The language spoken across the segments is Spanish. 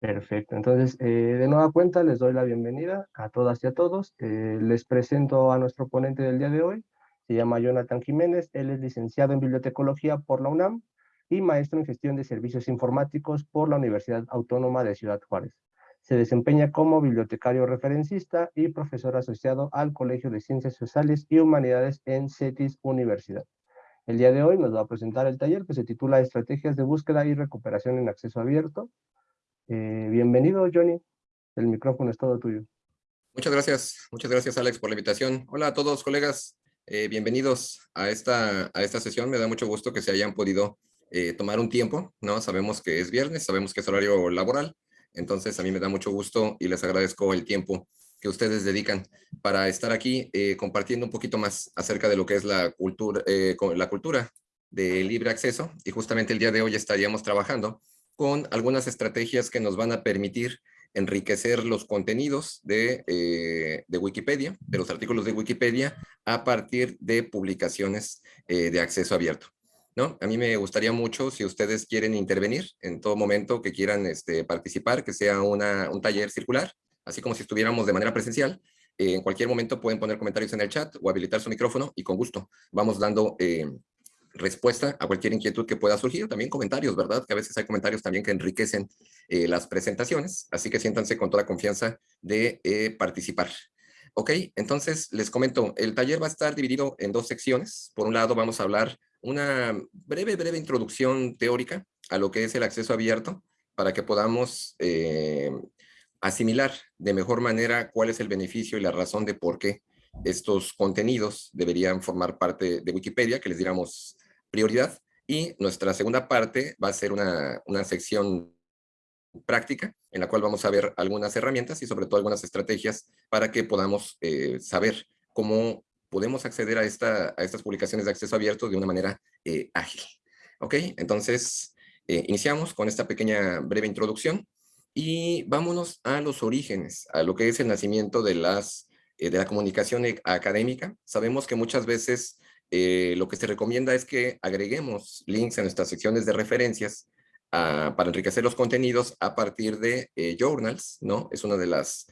Perfecto, entonces eh, de nueva cuenta les doy la bienvenida a todas y a todos. Eh, les presento a nuestro ponente del día de hoy, se llama Jonathan Jiménez, él es licenciado en Bibliotecología por la UNAM y maestro en Gestión de Servicios Informáticos por la Universidad Autónoma de Ciudad Juárez. Se desempeña como bibliotecario referencista y profesor asociado al Colegio de Ciencias Sociales y Humanidades en CETIS Universidad. El día de hoy nos va a presentar el taller que se titula Estrategias de búsqueda y recuperación en acceso abierto, eh, bienvenido, Johnny. El micrófono es todo tuyo. Muchas gracias. Muchas gracias, Alex, por la invitación. Hola a todos, colegas. Eh, bienvenidos a esta, a esta sesión. Me da mucho gusto que se hayan podido eh, tomar un tiempo, ¿no? Sabemos que es viernes, sabemos que es horario laboral. Entonces, a mí me da mucho gusto y les agradezco el tiempo que ustedes dedican para estar aquí compartiendo un poquito más acerca de lo que es la cultura, la cultura de libre acceso. Y justamente el día de hoy estaríamos trabajando con algunas estrategias que nos van a permitir enriquecer los contenidos de, eh, de Wikipedia, de los artículos de Wikipedia, a partir de publicaciones eh, de acceso abierto. ¿no? A mí me gustaría mucho, si ustedes quieren intervenir en todo momento que quieran este, participar, que sea una, un taller circular, así como si estuviéramos de manera presencial, eh, en cualquier momento pueden poner comentarios en el chat o habilitar su micrófono y con gusto vamos dando respuesta a cualquier inquietud que pueda surgir, también comentarios, ¿verdad? Que a veces hay comentarios también que enriquecen eh, las presentaciones, así que siéntanse con toda confianza de eh, participar. Ok, entonces les comento, el taller va a estar dividido en dos secciones. Por un lado vamos a hablar una breve, breve introducción teórica a lo que es el acceso abierto para que podamos eh, asimilar de mejor manera cuál es el beneficio y la razón de por qué estos contenidos deberían formar parte de Wikipedia, que les diéramos prioridad. Y nuestra segunda parte va a ser una, una sección práctica en la cual vamos a ver algunas herramientas y sobre todo algunas estrategias para que podamos eh, saber cómo podemos acceder a, esta, a estas publicaciones de acceso abierto de una manera eh, ágil. ¿Ok? Entonces, eh, iniciamos con esta pequeña breve introducción y vámonos a los orígenes, a lo que es el nacimiento de las de la comunicación académica. Sabemos que muchas veces eh, lo que se recomienda es que agreguemos links en nuestras secciones de referencias ah, para enriquecer los contenidos a partir de eh, journals, ¿no? Es una de las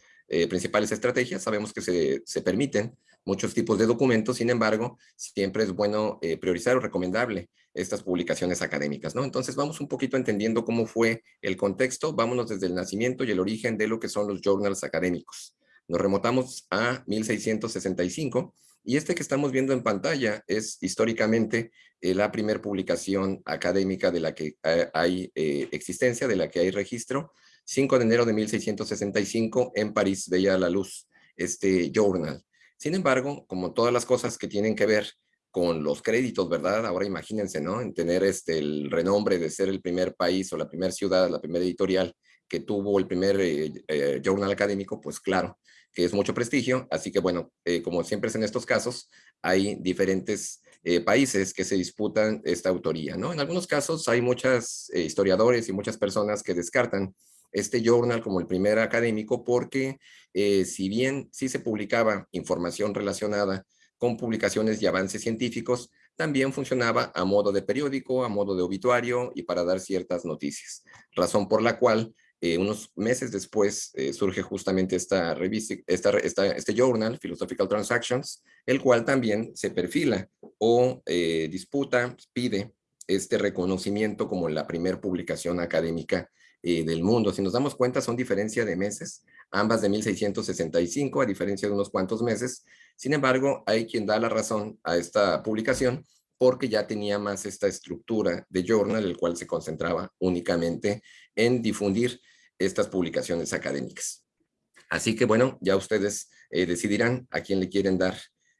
principales estrategias. Sabemos que se, se, permiten muchos tipos de documentos, sin embargo, siempre es bueno priorizar o recomendable estas publicaciones académicas, ¿no? Entonces vamos un poquito entendiendo cómo fue el contexto, vámonos desde el nacimiento y el origen de lo que son los journals académicos. Nos remotamos a 1665 y este que estamos viendo en pantalla es históricamente eh, la primera publicación académica de la que eh, hay eh, existencia, de la que hay registro. 5 de enero de 1665 en París veía la luz este journal. Sin embargo, como todas las cosas que tienen que ver con los créditos, ¿verdad? Ahora imagínense, ¿no? En tener este, el renombre de ser el primer país o la primera ciudad, la primera editorial que tuvo el primer journal académico, pues claro, que es mucho prestigio, así que bueno, eh, como siempre es en estos casos, hay diferentes eh, países que se disputan esta autoría, ¿no? En algunos casos hay muchos eh, historiadores y muchas personas que descartan este journal como el primer académico porque si bien sí se publicaba información relacionada con publicaciones y avances científicos, también funcionaba a modo de periódico, a modo de obituario y para dar ciertas noticias. Razón por la cual eh, unos meses después eh, surge justamente esta revista, este journal, Philosophical Transactions, el cual también se perfila o eh, disputa, pide este reconocimiento como la primer publicación académica del mundo. Si nos damos cuenta, son diferencia de meses, ambas de 1665, a diferencia de unos cuantos meses. Sin embargo, hay quien da la razón a esta publicación porque ya tenía más esta estructura de journal, el cual se concentraba únicamente en difundir estas publicaciones académicas. Así que bueno, ya ustedes eh, decidirán a quién le quieren dar,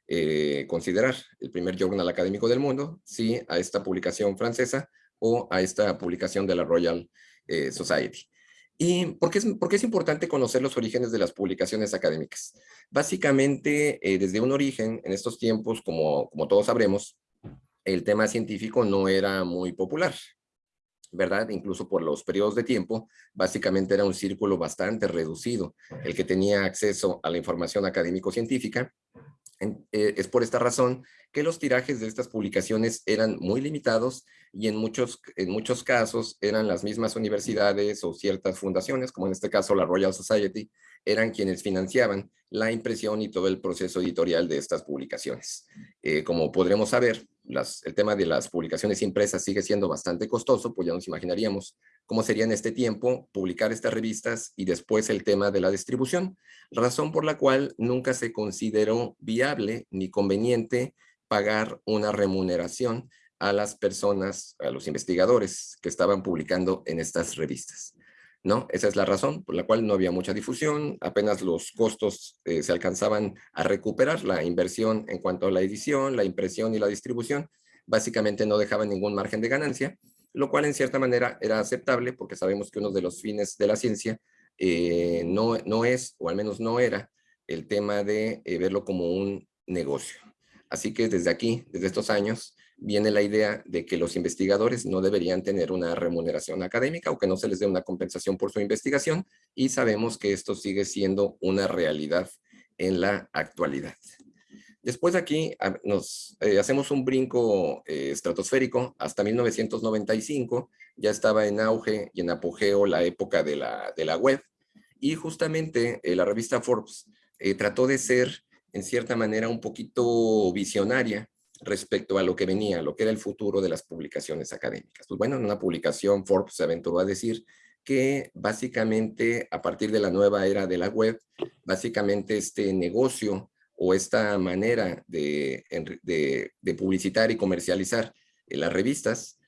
eh, considerar el primer journal académico del mundo, si a esta publicación francesa o a esta publicación de la Royal eh, Society. ¿Y por qué, es, por es, importante conocer los orígenes de las publicaciones académicas? Básicamente, desde un origen, en estos tiempos, como, como todos sabremos, el tema científico no era muy popular. ¿Verdad? Incluso por los periodos de tiempo, básicamente era un círculo bastante reducido, el que tenía acceso a la información académico-científica, Eh, es por esta razón que los tirajes de estas publicaciones eran muy limitados y en muchos, en muchos casos eran las mismas universidades o ciertas fundaciones, como en este caso la Royal Society, eran quienes financiaban la impresión y todo el proceso editorial de estas publicaciones. Eh, como podremos saber, el tema de las publicaciones impresas sigue siendo bastante costoso, pues ya nos imaginaríamos cómo sería en este tiempo publicar estas revistas y después el tema de la distribución, razón por la cual nunca se consideró viable ni conveniente pagar una remuneración a las personas, a los investigadores que estaban publicando en estas revistas. ¿No? Esa es la razón por la cual no había mucha difusión, apenas los costos eh, se alcanzaban a recuperar, la inversión en cuanto a la edición, la impresión y la distribución, básicamente no dejaba ningún margen de ganancia, lo cual en cierta manera era aceptable porque sabemos que uno de los fines de la ciencia eh, no, no es, o al menos no era, el tema de eh, verlo como un negocio. Así que desde aquí, desde estos años, viene la idea de que los investigadores no deberían tener una remuneración académica o que no se les dé una compensación por su investigación y sabemos que esto sigue siendo una realidad en la actualidad. Después aquí ah, nos eh, hacemos un brinco eh, estratosférico hasta 1995, ya estaba en auge y en apogeo la época de la, de la web y justamente eh, la revista Forbes trató de ser en cierta manera un poquito visionaria respecto a lo que venía, lo que era el futuro de las publicaciones académicas. Pues bueno, en una publicación Forbes se aventuró a decir que básicamente a partir de la nueva era de la web, básicamente este negocio o esta manera de, de, publicitar y comercializar las revistas,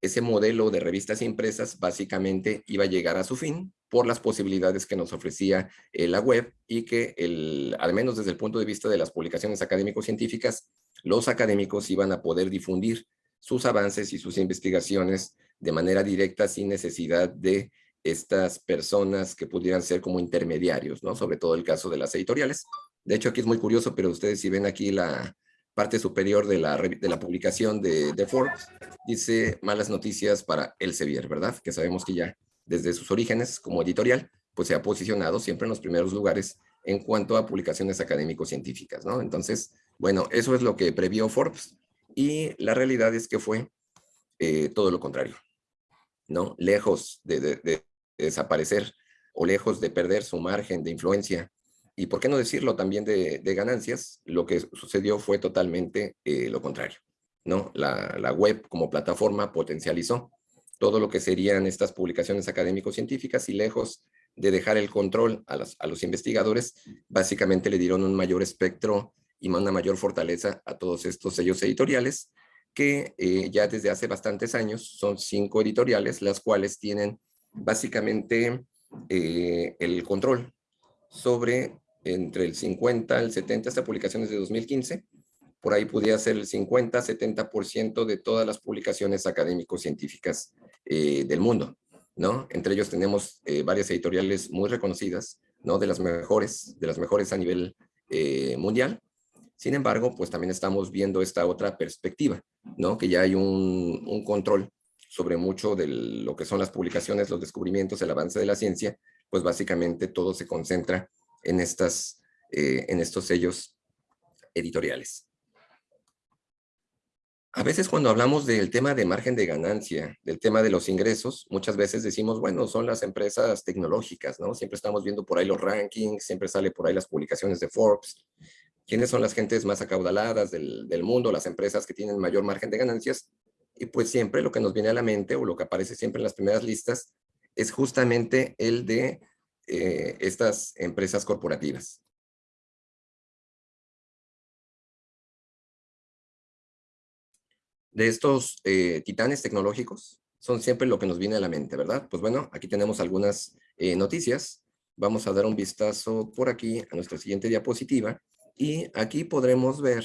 ese modelo de revistas impresas básicamente iba a llegar a su fin por las posibilidades que nos ofrecía eh, la web y que, el, al menos desde el punto de vista de las publicaciones académico-científicas, los académicos iban a poder difundir sus avances y sus investigaciones de manera directa sin necesidad de estas personas que pudieran ser como intermediarios, ¿no? Sobre todo el caso de las editoriales. De hecho, aquí es muy curioso, pero ustedes si ven aquí la parte superior de la, de la publicación de, de Forbes, dice malas noticias para Elsevier, ¿verdad? Que sabemos que ya desde sus orígenes como editorial, pues se ha posicionado siempre en los primeros lugares en cuanto a publicaciones académico-científicas, ¿no? Entonces, bueno, eso es lo que previó Forbes y la realidad es que fue eh, todo lo contrario, ¿no? Lejos de, desaparecer o lejos de perder su margen de influencia y, por qué no decirlo, también de, ganancias, lo que sucedió fue totalmente eh, lo contrario, ¿no? La, la web como plataforma potencializó todo lo que serían estas publicaciones académico-científicas y lejos de dejar el control a, los investigadores, básicamente le dieron un mayor espectro y una mayor fortaleza a todos estos sellos editoriales que eh, ya desde hace bastantes años son cinco editoriales, las cuales tienen básicamente eh, el control sobre entre el 50 al 70, hasta publicaciones de 2015, por ahí podría ser el 50, 70% de todas las publicaciones académico-científicas eh, del mundo. ¿no? Entre ellos tenemos eh, varias editoriales muy reconocidas, ¿no? De las mejores, de las mejores a nivel eh, mundial. Sin embargo, pues también estamos viendo esta otra perspectiva, ¿no? Que ya hay un, control sobre mucho de lo que son las publicaciones, los descubrimientos, el avance de la ciencia, pues básicamente todo se concentra en, estas, en estos sellos editoriales. A veces cuando hablamos del tema de margen de ganancia, del tema de los ingresos, muchas veces decimos, bueno, son las empresas tecnológicas, ¿no? Siempre estamos viendo por ahí los rankings, siempre sale por ahí las publicaciones de Forbes. ¿Quiénes son las gentes más acaudaladas del, mundo, las empresas que tienen mayor margen de ganancias? Y pues siempre lo que nos viene a la mente o lo que aparece siempre en las primeras listas es justamente el de eh, estas empresas corporativas. de estos eh, titanes tecnológicos son siempre lo que nos viene a la mente, ¿verdad? Pues bueno, aquí tenemos algunas eh, noticias. Vamos a dar un vistazo por aquí a nuestra siguiente diapositiva y aquí podremos ver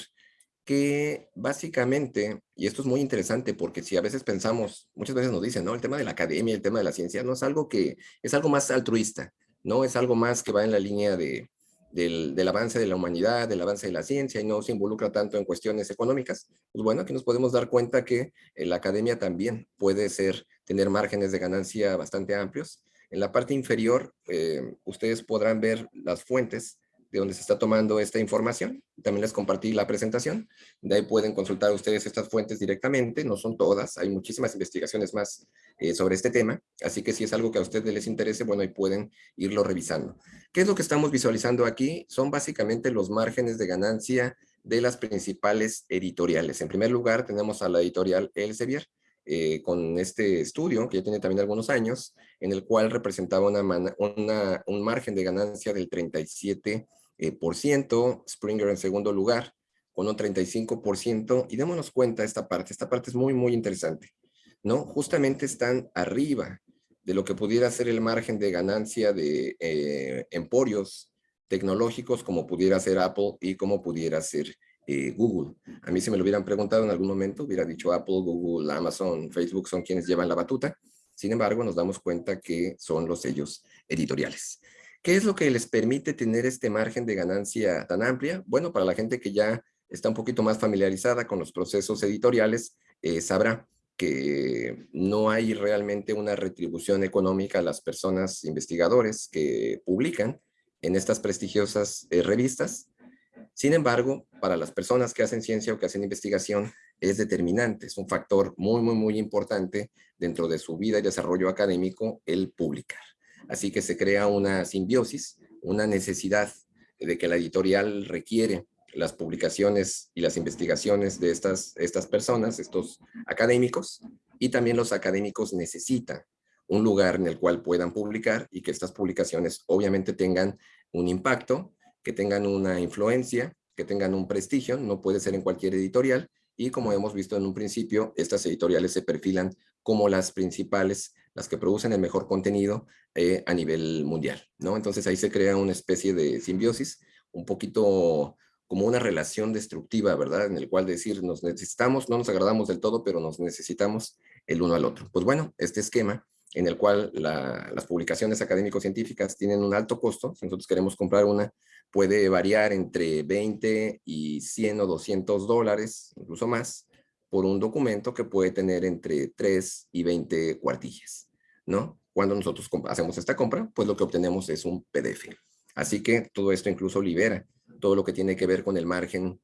que básicamente, y esto es muy interesante porque si a veces pensamos, muchas veces nos dicen, ¿no? El tema de la academia, el tema de la ciencia, no es algo que, es algo más altruista, no es algo más que va en la línea de, del, avance de la humanidad, del avance de la ciencia y no se involucra tanto en cuestiones económicas, pues bueno, aquí nos podemos dar cuenta que eh, la academia también puede ser, tener márgenes de ganancia bastante amplios. En la parte inferior, eh, ustedes podrán ver las fuentes de donde se está tomando esta información. También les compartí la presentación. De ahí pueden consultar ustedes estas fuentes directamente. No son todas. Hay muchísimas investigaciones más eh, sobre este tema. Así que si es algo que a ustedes les interese, bueno, ahí pueden irlo revisando. ¿Qué es lo que estamos visualizando aquí? Son básicamente los márgenes de ganancia de las principales editoriales. En primer lugar, tenemos a la editorial Elsevier, eh, con este estudio, que ya tiene también algunos años, en el cual representaba una, un margen de ganancia del 37%, eh, Springer en segundo lugar, con un 35%, y démonos cuenta esta parte, esta parte es muy, muy interesante, ¿no? Justamente están arriba de lo que pudiera ser el margen de ganancia de eh, emporios tecnológicos como pudiera ser Apple y como pudiera ser eh, Google. A mí si me lo hubieran preguntado en algún momento, hubiera dicho Apple, Google, Amazon, Facebook son quienes llevan la batuta. Sin embargo, nos damos cuenta que son los sellos editoriales. ¿Qué es lo que les permite tener este margen de ganancia tan amplia? Bueno, para la gente que ya está un poquito más familiarizada con los procesos editoriales, eh, sabrá que no hay realmente una retribución económica a las personas investigadores que publican en estas prestigiosas eh, revistas, sin embargo, para las personas que hacen ciencia o que hacen investigación, es determinante, es un factor muy, muy, muy importante dentro de su vida y desarrollo académico el publicar. Así que se crea una simbiosis, una necesidad de que la editorial requiere las publicaciones y las investigaciones de estas, estas personas, estos académicos, y también los académicos necesitan un lugar en el cual puedan publicar y que estas publicaciones obviamente tengan un impacto que tengan una influencia, que tengan un prestigio, no puede ser en cualquier editorial, y como hemos visto en un principio, estas editoriales se perfilan como las principales, las que producen el mejor contenido eh, a nivel mundial, ¿no? Entonces ahí se crea una especie de simbiosis, un poquito como una relación destructiva, ¿verdad? En el cual decir, nos necesitamos, no nos agradamos del todo, pero nos necesitamos el uno al otro. Pues bueno, este esquema en el cual las publicaciones académico-científicas tienen un alto costo, si nosotros queremos comprar una, puede variar entre 20 y 100 o 200 dólares, incluso más, por un documento que puede tener entre 3 y 20 cuartillas, ¿no? Cuando nosotros hacemos esta compra, pues lo que obtenemos es un PDF. Así que todo esto incluso libera todo lo que tiene que ver con el margen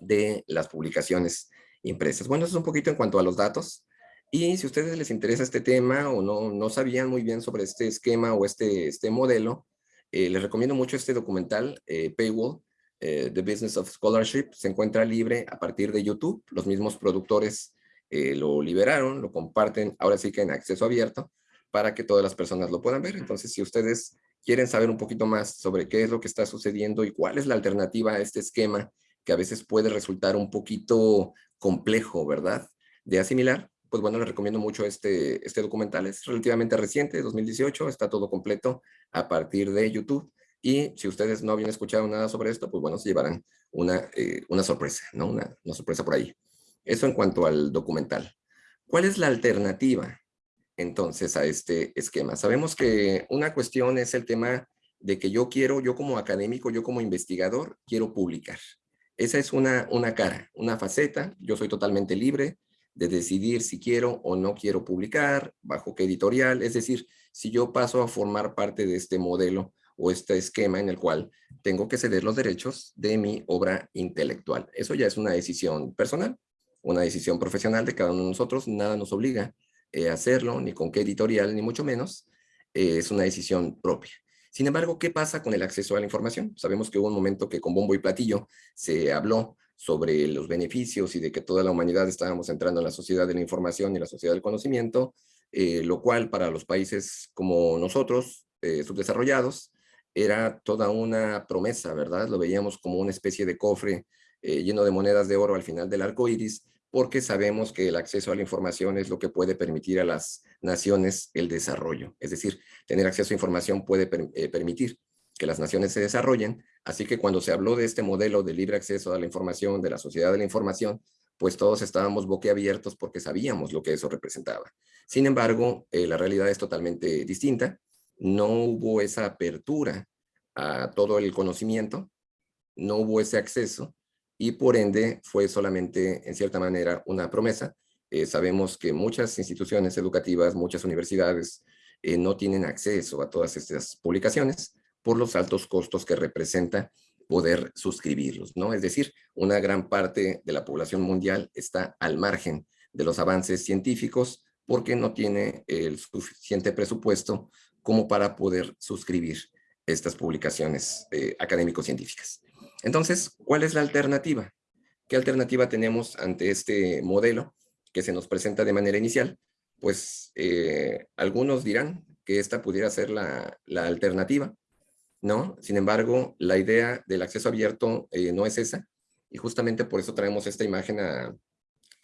de las publicaciones impresas. Bueno, eso es un poquito en cuanto a los datos. Y si a ustedes les interesa este tema o no, no sabían muy bien sobre este esquema o este, este modelo, eh, les recomiendo mucho este documental, eh, Paywall, eh, The Business of Scholarship. Se encuentra libre a partir de YouTube. Los mismos productores lo liberaron, lo comparten, ahora sí que en acceso abierto, para que todas las personas lo puedan ver. Entonces, si ustedes quieren saber un poquito más sobre qué es lo que está sucediendo y cuál es la alternativa a este esquema, que a veces puede resultar un poquito complejo, ¿verdad? De asimilar, pues bueno, les recomiendo mucho este, este documental. Es relativamente reciente, 2018, está todo completo a partir de YouTube. Y si ustedes no habían escuchado nada sobre esto, pues bueno, se llevarán una, eh, una sorpresa, ¿no? Una, una sorpresa por ahí. Eso en cuanto al documental. ¿Cuál es la alternativa entonces a este esquema? Sabemos que una cuestión es el tema de que yo quiero, yo como académico, yo como investigador, quiero publicar. Esa es una, una cara, una faceta, yo soy totalmente libre, de decidir si quiero o no quiero publicar, bajo qué editorial, es decir, si yo paso a formar parte de este modelo o este esquema en el cual tengo que ceder los derechos de mi obra intelectual. Eso ya es una decisión personal, una decisión profesional de cada uno de nosotros, nada nos obliga eh, a hacerlo, ni con qué editorial, ni mucho menos, eh, es una decisión propia. Sin embargo, ¿qué pasa con el acceso a la información? Sabemos que hubo un momento que con bombo y platillo se habló sobre los beneficios y de que toda la humanidad estábamos entrando en la sociedad de la información y la sociedad del conocimiento, eh, lo cual para los países como nosotros, subdesarrollados, era toda una promesa, ¿verdad? Lo veíamos como una especie de cofre eh, lleno de monedas de oro al final del arco iris, porque sabemos que el acceso a la información es lo que puede permitir a las naciones el desarrollo. Es decir, tener acceso a información puede permitir que las naciones se desarrollen. Así que cuando se habló de este modelo de libre acceso a la información, de la sociedad de la información, pues todos estábamos boquiabiertos porque sabíamos lo que eso representaba. Sin embargo, eh, la realidad es totalmente distinta. No hubo esa apertura a todo el conocimiento, no hubo ese acceso y por ende fue solamente, en cierta manera, una promesa. Eh, sabemos que muchas instituciones educativas, muchas universidades eh, no tienen acceso a todas estas publicaciones por los altos costos que representa poder suscribirlos, ¿no? Es decir, una gran parte de la población mundial está al margen de los avances científicos porque no tiene el suficiente presupuesto como para poder suscribir estas publicaciones eh, académico-científicas. Entonces, ¿cuál es la alternativa? ¿Qué alternativa tenemos ante este modelo que se nos presenta de manera inicial? Pues eh, algunos dirán que esta pudiera ser la, la alternativa, ¿no? Sin embargo, la idea del acceso abierto eh, no es esa, y justamente por eso traemos esta imagen a,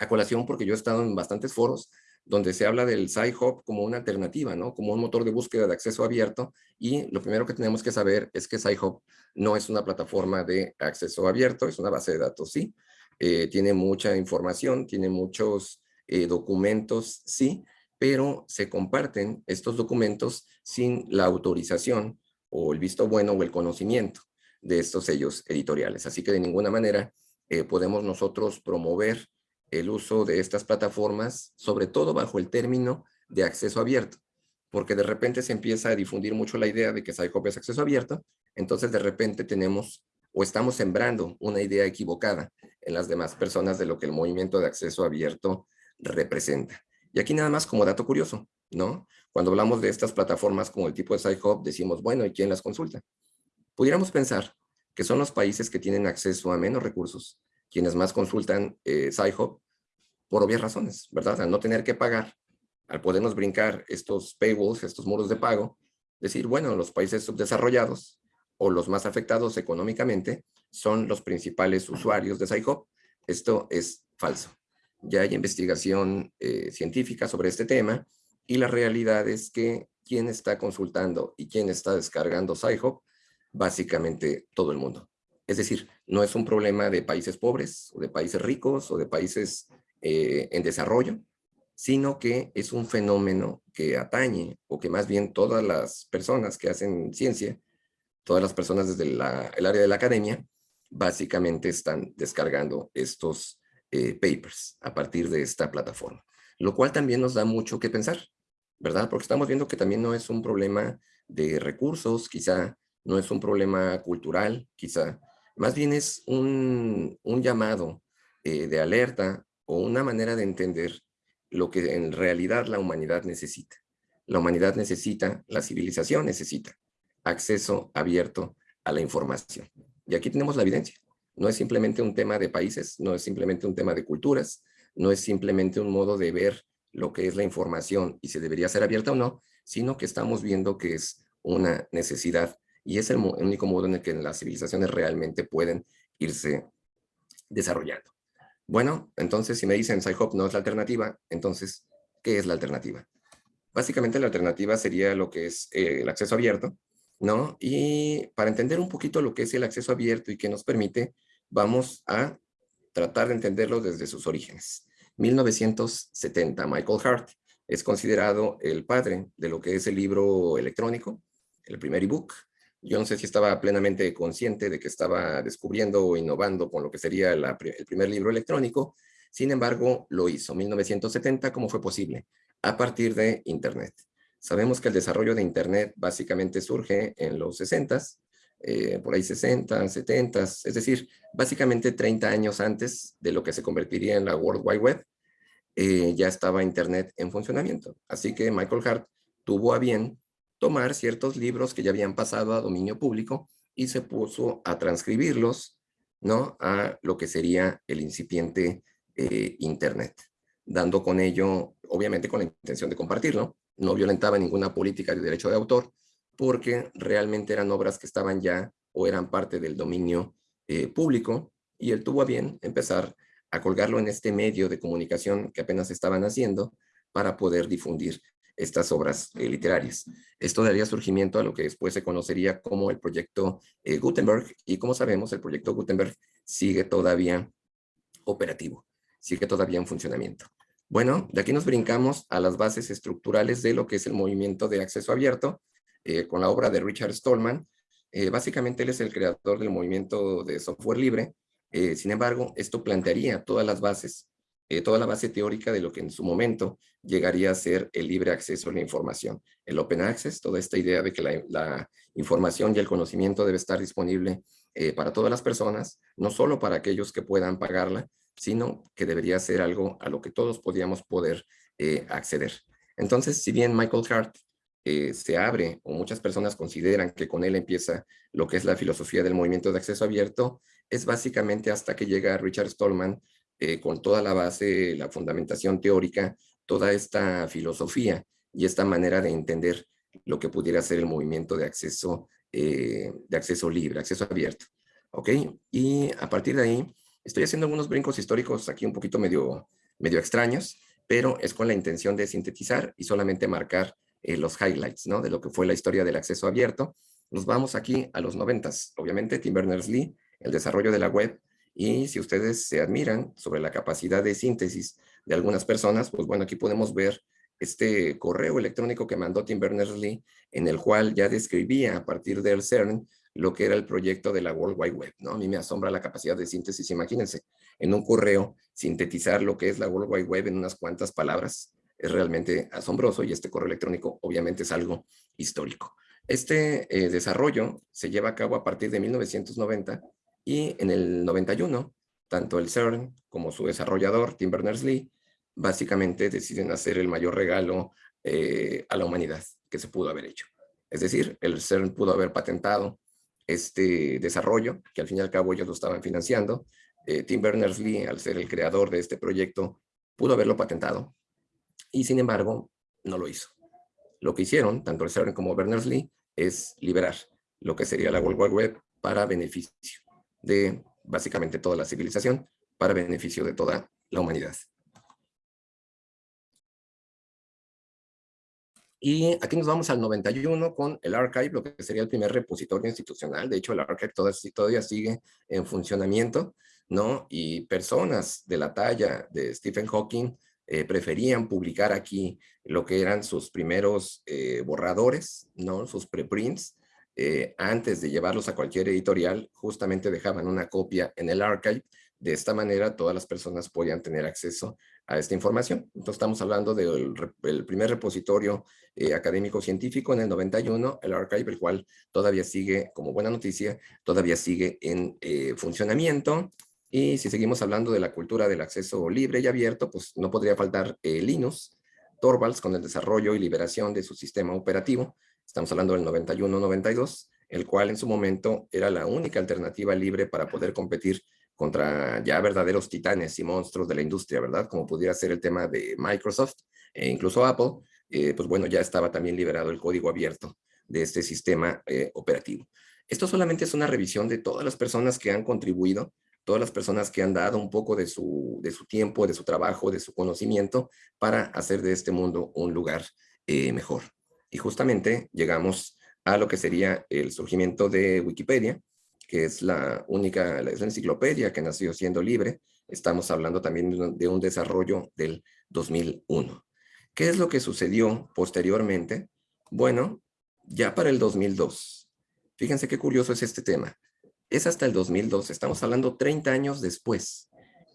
colación, porque yo he estado en bastantes foros donde se habla del Sci-Hub como una alternativa, ¿no? Como un motor de búsqueda de acceso abierto, y lo primero que tenemos que saber es que Sci-Hub no es una plataforma de acceso abierto, es una base de datos, sí, eh, tiene mucha información, tiene muchos eh, documentos, sí, pero se comparten estos documentos sin la autorización o el visto bueno o el conocimiento de estos sellos editoriales. Así que de ninguna manera eh, podemos nosotros promover el uso de estas plataformas, sobre todo bajo el término de acceso abierto, porque de repente se empieza a difundir mucho la idea de que SciHub es acceso abierto, entonces de repente tenemos o estamos sembrando una idea equivocada en las demás personas de lo que el movimiento de acceso abierto representa. Y aquí nada más como dato curioso, ¿no? Cuando hablamos de estas plataformas como el tipo de SciHub, decimos, bueno, ¿y quién las consulta? Pudiéramos pensar que son los países que tienen acceso a menos recursos, quienes más consultan eh, SciHub, por obvias razones, ¿verdad? Al no tener que pagar, al podernos brincar estos paywalls, estos muros de pago, decir, bueno, los países subdesarrollados o los más afectados económicamente son los principales usuarios de SciHub. Esto es falso. Ya hay investigación eh, científica sobre este tema y la realidad es que quien está consultando y quien está descargando SciHub, básicamente todo el mundo. Es decir, no es un problema de países pobres o de países ricos o de países eh, en desarrollo, sino que es un fenómeno que atañe o que más bien todas las personas que hacen ciencia, todas las personas desde el área de la academia, básicamente están descargando estos eh, papers a partir de esta plataforma, lo cual también nos da mucho que pensar. ¿verdad? Porque estamos viendo que también no es un problema de recursos, quizá no es un problema cultural, quizá. Más bien es un, llamado eh, de alerta o una manera de entender lo que en realidad la humanidad necesita. La humanidad necesita, la civilización necesita acceso abierto a la información. Y aquí tenemos la evidencia. No es simplemente un tema de países, no es simplemente un tema de culturas, no es simplemente un modo de ver lo que es la información y si debería ser abierta o no, sino que estamos viendo que es una necesidad y es el, único modo en el que las civilizaciones realmente pueden irse desarrollando. Bueno, entonces si me dicen SciHub no es la alternativa, entonces, ¿qué es la alternativa? Básicamente la alternativa sería lo que es eh, el acceso abierto, ¿no? Y para entender un poquito lo que es el acceso abierto y qué nos permite, vamos a tratar de entenderlo desde sus orígenes. 1970, Michael Hart es considerado el padre de lo que es el libro electrónico, el primer ebook. Yo no sé si estaba plenamente consciente de que estaba descubriendo o innovando con lo que sería el primer libro electrónico, sin embargo, lo hizo. 1970, ¿cómo fue posible? A partir de Internet. Sabemos que el desarrollo de Internet básicamente surge en los 60s, eh, por ahí 60, 70, es decir, básicamente 30 años antes de lo que se convertiría en la World Wide Web, eh, ya estaba Internet en funcionamiento. Así que Michael Hart tuvo a bien tomar ciertos libros que ya habían pasado a dominio público y se puso a transcribirlos ¿no? a lo que sería el incipiente eh, Internet, dando con ello, obviamente con la intención de compartirlo, no violentaba ninguna política de derecho de autor, porque realmente eran obras que estaban ya o eran parte del dominio eh, público, y él tuvo a bien empezar a colgarlo en este medio de comunicación que apenas estaban haciendo para poder difundir estas obras eh, literarias. Esto daría surgimiento a lo que después se conocería como el proyecto eh, Gutenberg, y como sabemos, el proyecto Gutenberg sigue todavía operativo, sigue todavía en funcionamiento. Bueno, de aquí nos brincamos a las bases estructurales de lo que es el movimiento de acceso abierto, eh, con la obra de Richard Stallman. básicamente él es el creador del movimiento de software libre, sin embargo, esto plantearía todas las bases eh, toda la base teórica de lo que en su momento llegaría a ser el libre acceso a la información. El open access, toda esta idea de que la, información y el conocimiento debe estar disponible eh, para todas las personas, no solo para aquellos que puedan pagarla, sino que debería ser algo a lo que todos podíamos poder eh, acceder. Entonces, si bien Michael Hart se abre o muchas personas consideran que con él empieza lo que es la filosofía del movimiento de acceso abierto, es básicamente hasta que llega Richard Stallman eh, con toda la base, la fundamentación teórica, toda esta filosofía y esta manera de entender lo que pudiera ser el movimiento de acceso, eh, de acceso libre, acceso abierto. ¿Ok? Y a partir de ahí, estoy haciendo algunos brincos históricos aquí un poquito medio, medio extraños, pero es con la intención de sintetizar y solamente marcar eh, los highlights, ¿no? De lo que fue la historia del acceso abierto. Nos vamos aquí a los noventas. Obviamente, Tim Berners-Lee, el desarrollo de la web, y si ustedes se admiran sobre la capacidad de síntesis de algunas personas, pues bueno, aquí podemos ver este correo electrónico que mandó Tim Berners-Lee, en el cual ya describía a partir del CERN lo que era el proyecto de la World Wide Web, ¿no? A mí me asombra la capacidad de síntesis, imagínense, en un correo sintetizar lo que es la World Wide Web en unas cuantas palabras, es realmente asombroso y este correo electrónico obviamente es algo histórico. Este eh, desarrollo se lleva a cabo a partir de 1990 y en el 91, tanto el CERN como su desarrollador, Tim Berners-Lee, básicamente deciden hacer el mayor regalo eh, a la humanidad que se pudo haber hecho. Es decir, el CERN pudo haber patentado este desarrollo, que al fin y al cabo ellos lo estaban financiando. Eh, Tim Berners-Lee, al ser el creador de este proyecto, pudo haberlo patentado y sin embargo no lo hizo. Lo que hicieron, tanto el CERN como Berners-Lee, es liberar lo que sería la World Wide Web para beneficio de básicamente toda la civilización para beneficio de toda la humanidad. Y aquí nos vamos al 91 con el Archive, lo que sería el primer repositorio institucional. De hecho, el Archive todavía, sigue en funcionamiento, ¿no? Y personas de la talla de Stephen Hawking eh, preferían publicar aquí lo que eran sus primeros eh, borradores, ¿no? Sus preprints, eh, antes de llevarlos a cualquier editorial, justamente dejaban una copia en el archive. De esta manera, todas las personas podían tener acceso a esta información. Entonces, estamos hablando del primer repositorio eh, académico-científico en el 91, el archive, el cual todavía sigue, como buena noticia, todavía sigue en eh, funcionamiento. Y si seguimos hablando de la cultura del acceso libre y abierto, pues no podría faltar Linux, Torvalds con el desarrollo y liberación de su sistema operativo, estamos hablando del 91-92, el cual en su momento era la única alternativa libre para poder competir contra ya verdaderos titanes y monstruos de la industria, ¿verdad? Como pudiera ser el tema de Microsoft e incluso Apple, eh, pues bueno, ya estaba también liberado el código abierto de este sistema eh, operativo. Esto solamente es una revisión de todas las personas que han contribuido, todas las personas que han dado un poco de su, de su tiempo, de su trabajo, de su conocimiento para hacer de este mundo un lugar eh, mejor. Y justamente llegamos a lo que sería el surgimiento de Wikipedia, que es la única, es la enciclopedia que nació siendo libre. Estamos hablando también de un desarrollo del 2001. ¿Qué es lo que sucedió posteriormente? Bueno, ya para el 2002. Fíjense qué curioso es este tema. Es hasta el 2002, estamos hablando 30 años después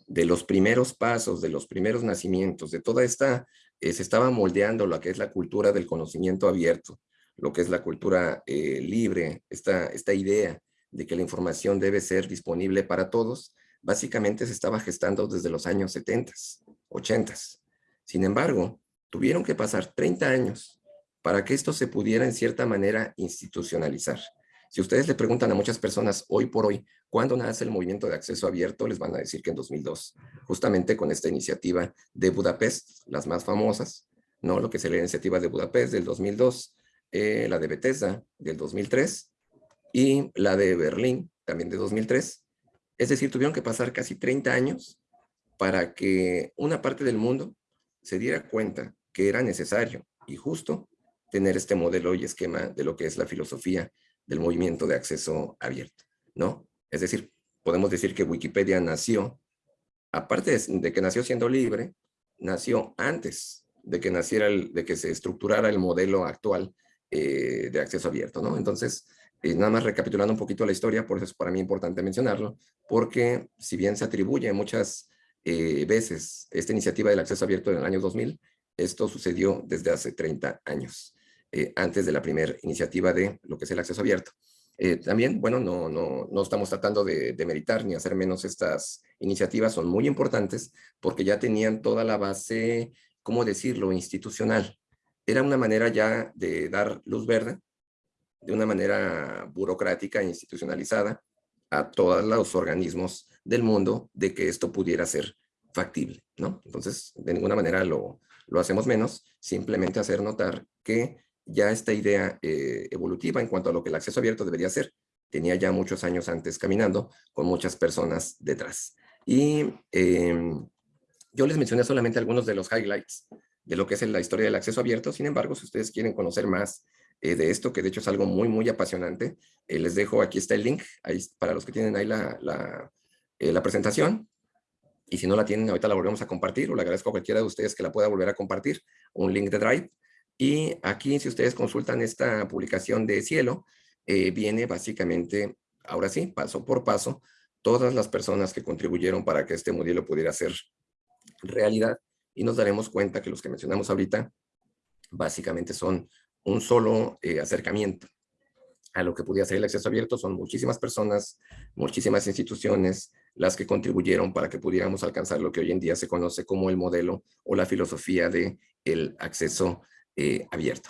de los primeros pasos, de los primeros nacimientos, de toda esta se estaba moldeando lo que es la cultura del conocimiento abierto, lo que es la cultura eh, libre, esta, esta idea de que la información debe ser disponible para todos, básicamente se estaba gestando desde los años 70, 80. Sin embargo, tuvieron que pasar 30 años para que esto se pudiera en cierta manera institucionalizar. Si ustedes le preguntan a muchas personas hoy por hoy, ¿cuándo nace el movimiento de acceso abierto? Les van a decir que en 2002, justamente con esta iniciativa de Budapest, las más famosas, ¿no? Lo que es la iniciativa de Budapest del 2002, eh, la de Bethesda del 2003 y la de Berlín también de 2003. Es decir, tuvieron que pasar casi 30 años para que una parte del mundo se diera cuenta que era necesario y justo tener este modelo y esquema de lo que es la filosofía del movimiento de acceso abierto, ¿no? Es decir, podemos decir que Wikipedia nació, aparte de que nació siendo libre, nació antes de que naciera, el, de que se estructurara el modelo actual eh, de acceso abierto, ¿no? Entonces, eh, nada más recapitulando un poquito la historia, por eso es para mí importante mencionarlo, porque si bien se atribuye muchas eh, veces esta iniciativa del acceso abierto en el año 2000. Esto sucedió desde hace 30 años, eh, antes de la primera iniciativa de lo que es el acceso abierto. Eh, también, bueno, no, no, no estamos tratando de, de, meritar ni hacer menos estas iniciativas, son muy importantes porque ya tenían toda la base, ¿cómo decirlo?, institucional. Era una manera ya de dar luz verde, de una manera burocrática e institucionalizada, a todos los organismos del mundo de que esto pudiera ser factible, ¿no? Entonces, de ninguna manera lo, lo hacemos menos, simplemente hacer notar que ya esta idea eh, evolutiva en cuanto a lo que el acceso abierto debería ser, tenía ya muchos años antes caminando con muchas personas detrás. Y eh, yo les mencioné solamente algunos de los highlights de lo que es la historia del acceso abierto, sin embargo, si ustedes quieren conocer más eh, de esto, que de hecho es algo muy, muy apasionante, eh, les dejo, aquí está el link, ahí, para los que tienen ahí la, la, la presentación, y si no la tienen, ahorita la volvemos a compartir, o le agradezco a cualquiera de ustedes que la pueda volver a compartir, un link de Drive, y aquí, si ustedes consultan esta publicación de Cielo, eh, viene básicamente, ahora sí, paso por paso, todas las personas que contribuyeron para que este modelo pudiera ser realidad. Y nos daremos cuenta que los que mencionamos ahorita, básicamente son un solo eh, acercamiento a lo que podía ser el acceso abierto. Son muchísimas personas, muchísimas instituciones las que contribuyeron para que pudiéramos alcanzar lo que hoy en día se conoce como el modelo o la filosofía de el acceso eh, abierto.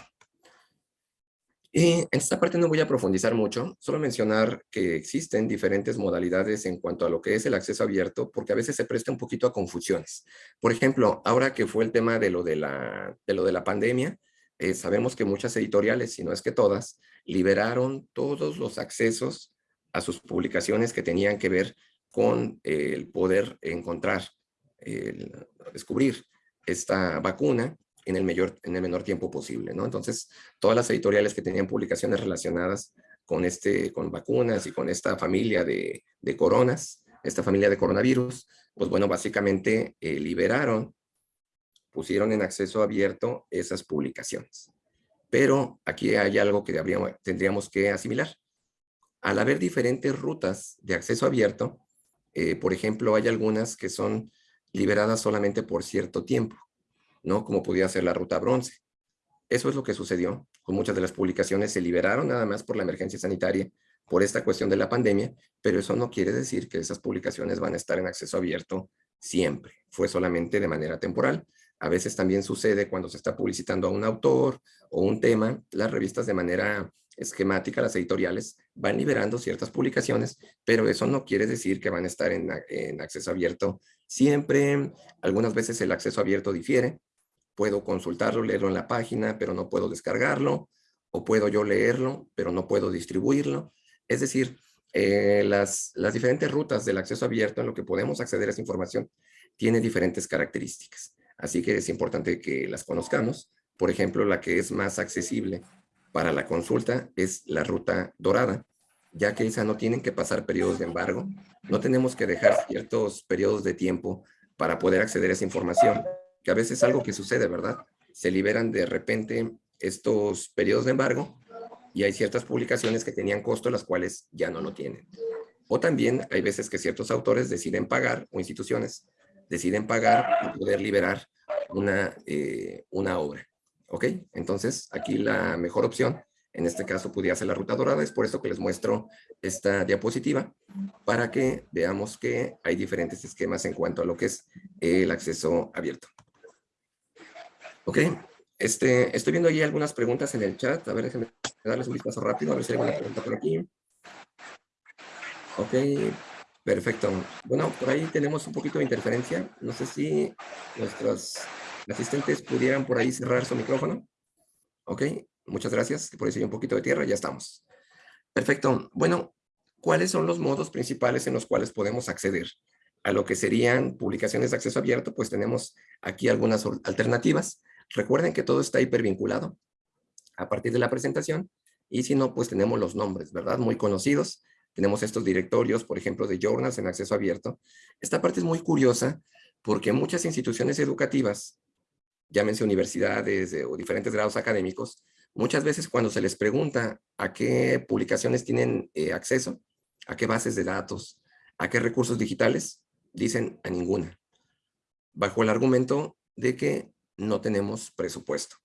Y en esta parte no voy a profundizar mucho, solo mencionar que existen diferentes modalidades en cuanto a lo que es el acceso abierto, porque a veces se presta un poquito a confusiones. Por ejemplo, ahora que fue el tema de lo de la, de lo de la pandemia, eh, sabemos que muchas editoriales, si no es que todas, liberaron todos los accesos a sus publicaciones que tenían que ver con el poder encontrar, el descubrir esta vacuna en el, mayor, en el menor tiempo posible, ¿no? Entonces, todas las editoriales que tenían publicaciones relacionadas con, este, con vacunas y con esta familia de, de coronas, esta familia de coronavirus, pues bueno, básicamente eh, liberaron, pusieron en acceso abierto esas publicaciones. Pero aquí hay algo que tendríamos que asimilar. Al haber diferentes rutas de acceso abierto, eh, por ejemplo, hay algunas que son liberadas solamente por cierto tiempo. ¿No? Como podía ser la ruta bronce. Eso es lo que sucedió. Con muchas de las publicaciones se liberaron nada más por la emergencia sanitaria, por esta cuestión de la pandemia, pero eso no quiere decir que esas publicaciones van a estar en acceso abierto siempre. Fue solamente de manera temporal. A veces también sucede cuando se está publicitando a un autor o un tema, las revistas de manera esquemática, las editoriales, van liberando ciertas publicaciones, pero eso no quiere decir que van a estar en, en acceso abierto siempre. Algunas veces el acceso abierto difiere, puedo consultarlo, leerlo en la página, pero no puedo descargarlo, o puedo yo leerlo, pero no puedo distribuirlo. Es decir, eh, las, las diferentes rutas del acceso abierto en lo que podemos acceder a esa información tiene diferentes características. Así que es importante que las conozcamos. Por ejemplo, la que es más accesible para la consulta es la ruta dorada, ya que esa no tienen que pasar periodos de embargo. No tenemos que dejar ciertos periodos de tiempo para poder acceder a esa información que a veces es algo que sucede, ¿verdad? Se liberan de repente estos periodos de embargo y hay ciertas publicaciones que tenían costo, las cuales ya no lo tienen. O también hay veces que ciertos autores deciden pagar, o instituciones, deciden pagar y poder liberar una, eh, una obra. ¿Ok? Entonces, aquí la mejor opción, en este caso podría ser la ruta dorada, es por esto que les muestro esta diapositiva, para que veamos que hay diferentes esquemas en cuanto a lo que es el acceso abierto. Ok, este, estoy viendo ahí algunas preguntas en el chat. A ver, déjenme darles un vistazo rápido, a ver si hay alguna pregunta por aquí. Ok, perfecto. Bueno, por ahí tenemos un poquito de interferencia. No sé si nuestros asistentes pudieran por ahí cerrar su micrófono. Ok, muchas gracias. Por ahí hay un poquito de tierra, ya estamos. Perfecto. Bueno, ¿cuáles son los modos principales en los cuales podemos acceder a lo que serían publicaciones de acceso abierto? Pues tenemos aquí algunas alternativas. Recuerden que todo está hipervinculado a partir de la presentación y si no, pues tenemos los nombres, ¿verdad? Muy conocidos. Tenemos estos directorios, por ejemplo, de journals en acceso abierto. Esta parte es muy curiosa porque muchas instituciones educativas, llámense universidades o diferentes grados académicos, muchas veces cuando se les pregunta a qué publicaciones tienen eh, acceso, a qué bases de datos, a qué recursos digitales, dicen a ninguna. bajo el argumento de que no tenemos presupuesto,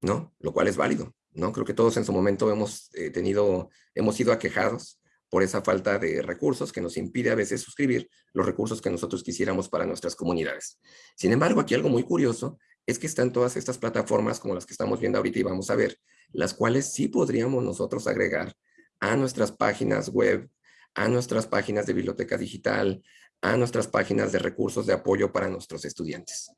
¿no? Lo cual es válido, ¿no? Creo que todos en su momento hemos eh, tenido, hemos sido aquejados por esa falta de recursos que nos impide a veces suscribir los recursos que nosotros quisiéramos para nuestras comunidades. Sin embargo, aquí algo muy curioso es que están todas estas plataformas como las que estamos viendo ahorita y vamos a ver, las cuales sí podríamos nosotros agregar a nuestras páginas web, a nuestras páginas de biblioteca digital, a nuestras páginas de recursos de apoyo para nuestros estudiantes.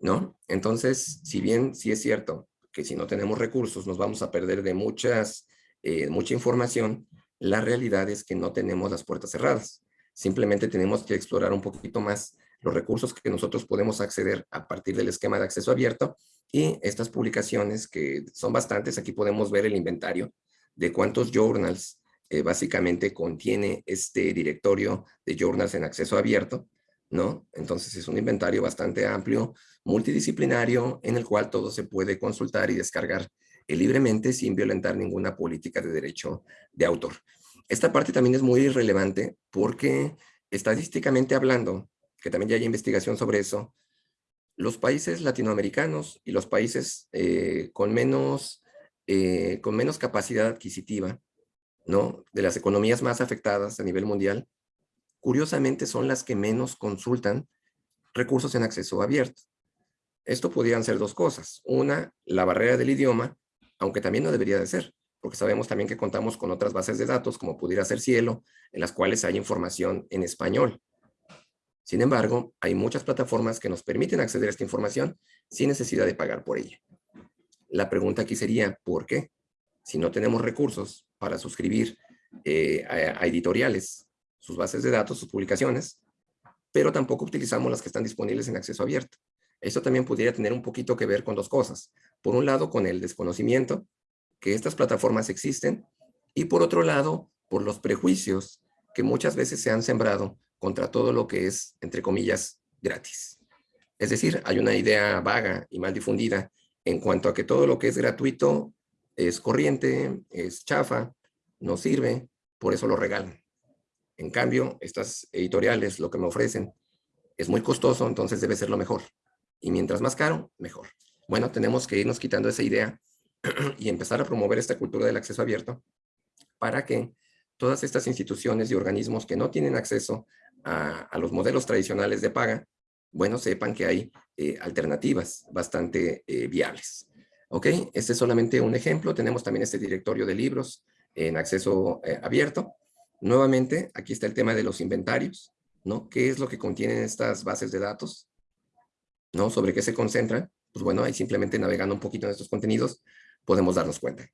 ¿No? Entonces, si bien sí es cierto que si no tenemos recursos nos vamos a perder de muchas, eh, mucha información, la realidad es que no tenemos las puertas cerradas. Simplemente tenemos que explorar un poquito más los recursos que nosotros podemos acceder a partir del esquema de acceso abierto y estas publicaciones que son bastantes, aquí podemos ver el inventario de cuántos journals eh, básicamente contiene este directorio de journals en acceso abierto, ¿no? Entonces es un inventario bastante amplio, multidisciplinario, en el cual todo se puede consultar y descargar eh, libremente sin violentar ninguna política de derecho de autor. Esta parte también es muy relevante porque estadísticamente hablando, que también ya hay investigación sobre eso, los países latinoamericanos y los países eh, con, menos, con menos capacidad adquisitiva ¿no? De las economías más afectadas a nivel mundial, curiosamente son las que menos consultan recursos en acceso abierto. Esto podrían ser dos cosas. Una, la barrera del idioma, aunque también no debería de ser, porque sabemos también que contamos con otras bases de datos, como pudiera ser Cielo, en las cuales hay información en español. Sin embargo, hay muchas plataformas que nos permiten acceder a esta información sin necesidad de pagar por ella. La pregunta aquí sería, ¿por qué? Si no tenemos recursos para suscribir eh, a, editoriales, sus bases de datos, sus publicaciones, pero tampoco utilizamos las que están disponibles en acceso abierto. Esto también pudiera tener un poquito que ver con dos cosas. Por un lado, con el desconocimiento que estas plataformas existen y por otro lado, por los prejuicios que muchas veces se han sembrado contra todo lo que es, entre comillas, gratis. Es decir, hay una idea vaga y mal difundida en cuanto a que todo lo que es gratuito es corriente, es chafa, no sirve, por eso lo regalan. En cambio, estas editoriales lo que me ofrecen es muy costoso, entonces debe ser lo mejor. Y mientras más caro, mejor. Bueno, tenemos que irnos quitando esa idea y empezar a promover esta cultura del acceso abierto para que todas estas instituciones y organismos que no tienen acceso a, los modelos tradicionales de paga, bueno, sepan que hay eh, alternativas bastante eh, viables. ¿Ok? Este es solamente un ejemplo. Tenemos también este directorio de libros en acceso eh, abierto. Nuevamente, aquí está el tema de los inventarios, ¿no? ¿Qué es lo que contienen estas bases de datos? ¿No? ¿Sobre qué se concentran? Pues bueno, ahí simplemente navegando un poquito en estos contenidos podemos darnos cuenta.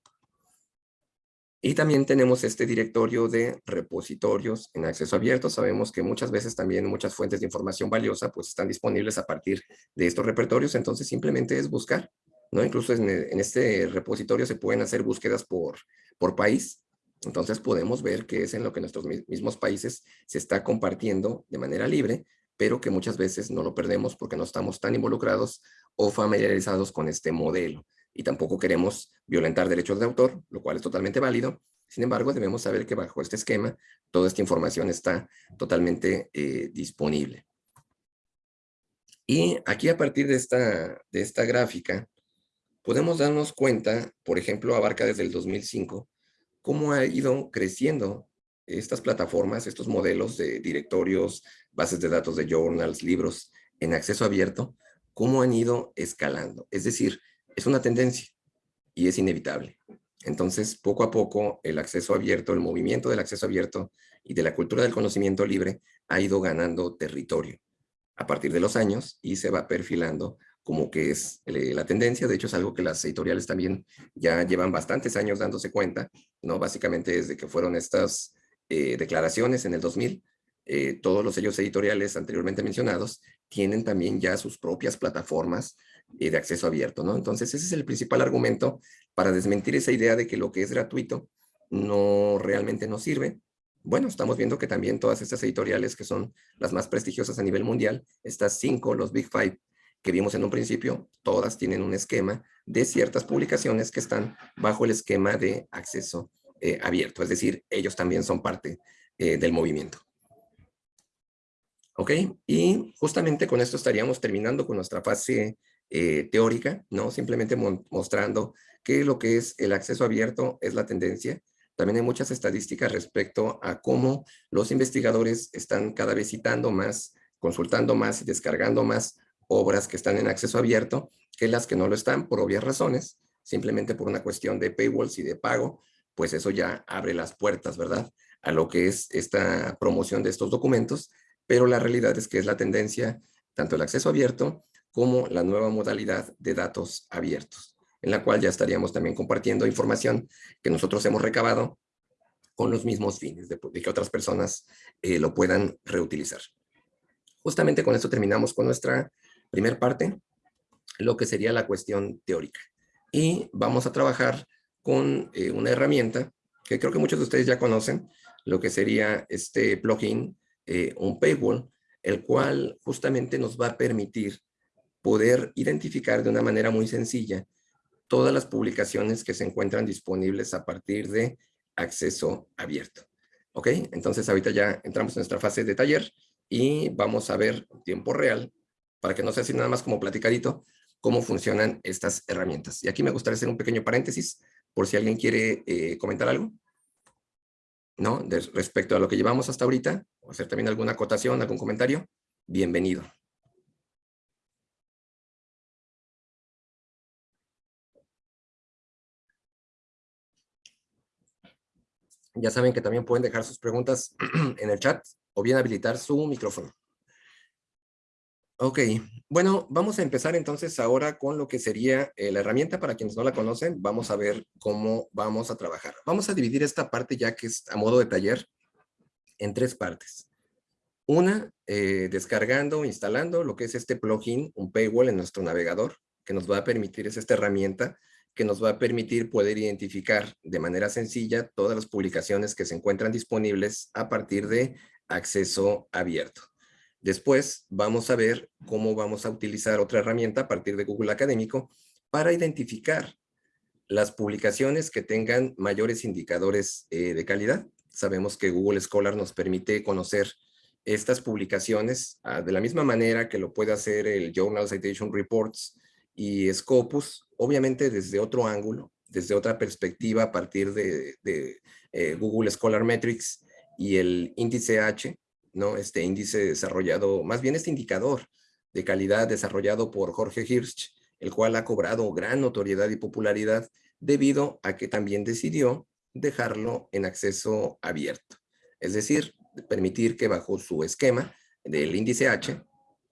Y también tenemos este directorio de repositorios en acceso abierto. Sabemos que muchas veces también muchas fuentes de información valiosa pues están disponibles a partir de estos repertorios. Entonces simplemente es buscar Incluso en, este repositorio se pueden hacer búsquedas por, por país, entonces podemos ver que es en lo que nuestros mismos países se está compartiendo de manera libre, pero que muchas veces no lo perdemos porque no estamos tan involucrados o familiarizados con este modelo. Y tampoco queremos violentar derechos de autor, lo cual es totalmente válido. Sin embargo, debemos saber que bajo este esquema, toda esta información está totalmente eh, disponible. Y aquí a partir de esta, de esta gráfica, podemos darnos cuenta, por ejemplo, abarca desde el 2005, cómo ha ido creciendo estas plataformas, estos modelos de directorios, bases de datos de journals, libros en acceso abierto, cómo han ido escalando. Es decir, es una tendencia y es inevitable. Entonces, poco a poco, el acceso abierto, el movimiento del acceso abierto y de la cultura del conocimiento libre ha ido ganando territorio a partir de los años y se va perfilando como que es eh, la tendencia. De hecho, es algo que las editoriales también ya llevan bastantes años dándose cuenta, ¿no? Básicamente desde que fueron estas eh, declaraciones en el 2000, eh, todos los sellos editoriales anteriormente mencionados tienen también ya sus propias plataformas de acceso abierto, ¿no? Entonces, ese es el principal argumento para desmentir esa idea de que lo que es gratuito no realmente no sirve. Bueno, estamos viendo que también todas estas editoriales que son las más prestigiosas a nivel mundial, estas cinco, los Big Five, que vimos en un principio, todas tienen un esquema de ciertas publicaciones que están bajo el esquema de acceso eh, abierto, es decir, ellos también son parte eh, del movimiento. ¿Ok? Y justamente con esto estaríamos terminando con nuestra fase eh, teórica, ¿no? Simplemente mostrando que lo que es el acceso abierto es la tendencia. También hay muchas estadísticas respecto a cómo los investigadores están cada vez citando más, consultando más y descargando más obras que están en acceso abierto que las que no lo están por obvias razones, simplemente por una cuestión de paywalls y de pago, pues eso ya abre las puertas, ¿verdad? A lo que es esta promoción de estos documentos, pero la realidad es que es la tendencia, tanto el acceso abierto como la nueva modalidad de datos abiertos, en la cual ya estaríamos también compartiendo información que nosotros hemos recabado con los mismos fines de, que otras personas eh, lo puedan reutilizar. Justamente con esto terminamos con nuestra primera parte, lo que sería la cuestión teórica. Y vamos a trabajar con eh, una herramienta que creo que muchos de ustedes ya conocen, lo que sería este plugin, eh, un paywall, el cual justamente nos va a permitir poder identificar de una manera muy sencilla todas las publicaciones que se encuentran disponibles a partir de acceso abierto. ¿Ok? Entonces ahorita ya entramos en nuestra fase de taller y vamos a ver en tiempo real, para que no sea así nada más como platicadito, cómo funcionan estas herramientas. Y aquí me gustaría hacer un pequeño paréntesis por si alguien quiere eh, comentar algo, ¿no? Respecto a lo que llevamos hasta ahorita, o hacer también alguna acotación, algún comentario, bienvenido. Ya saben que también pueden dejar sus preguntas en el chat o bien habilitar su micrófono. Ok, bueno, vamos a empezar entonces ahora con lo que sería eh, la herramienta. Para quienes no la conocen, vamos a ver cómo vamos a trabajar. Vamos a dividir esta parte ya que es a modo de taller en tres partes. Una, eh, descargando, instalando lo que es este plugin, un paywall en nuestro navegador, que nos va a permitir, es esta herramienta que nos va a permitir poder identificar de manera sencilla todas las publicaciones que se encuentran disponibles a partir de acceso abierto. Después vamos a ver cómo vamos a utilizar otra herramienta a partir de Google Académico para identificar las publicaciones que tengan mayores indicadores eh, de calidad. Sabemos que Google Scholar nos permite conocer estas publicaciones ah, de la misma manera que lo puede hacer el Journal Citation Reports y Scopus, obviamente desde otro ángulo, desde otra perspectiva a partir de, eh, Google Scholar Metrics y el índice H, ¿no? Este índice desarrollado, más bien este indicador de calidad desarrollado por Jorge Hirsch, el cual ha cobrado gran notoriedad y popularidad debido a que también decidió dejarlo en acceso abierto. Es decir, permitir que bajo su esquema del índice H,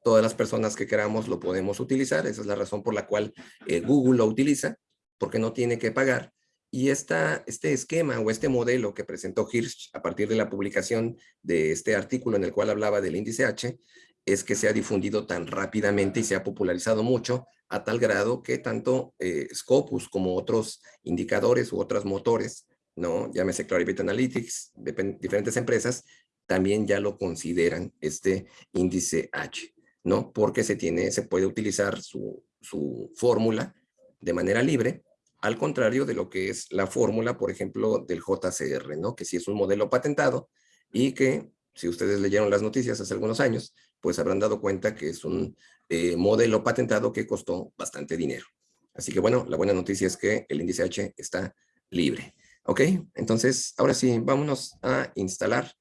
todas las personas que queramos lo podemos utilizar. Esa es la razón por la cual eh, Google lo utiliza, porque no tiene que pagar y este esquema o este modelo que presentó Hirsch a partir de la publicación de este artículo en el cual hablaba del índice H, es que se ha difundido tan rápidamente y se ha popularizado mucho a tal grado que tanto eh, Scopus como otros indicadores u otros motores, ¿no? llámese Clarivate Analytics, diferentes empresas, también ya lo consideran este índice H, ¿no? Porque se tiene, se puede utilizar su, su fórmula de manera libre al contrario de lo que es la fórmula, por ejemplo, del JCR, ¿no? Que sí es un modelo patentado y que, si ustedes leyeron las noticias hace algunos años, pues habrán dado cuenta que es un eh, modelo patentado que costó bastante dinero. Así que bueno, la buena noticia es que el índice H está libre. ¿Ok? Entonces, ahora sí, vámonos a instalar.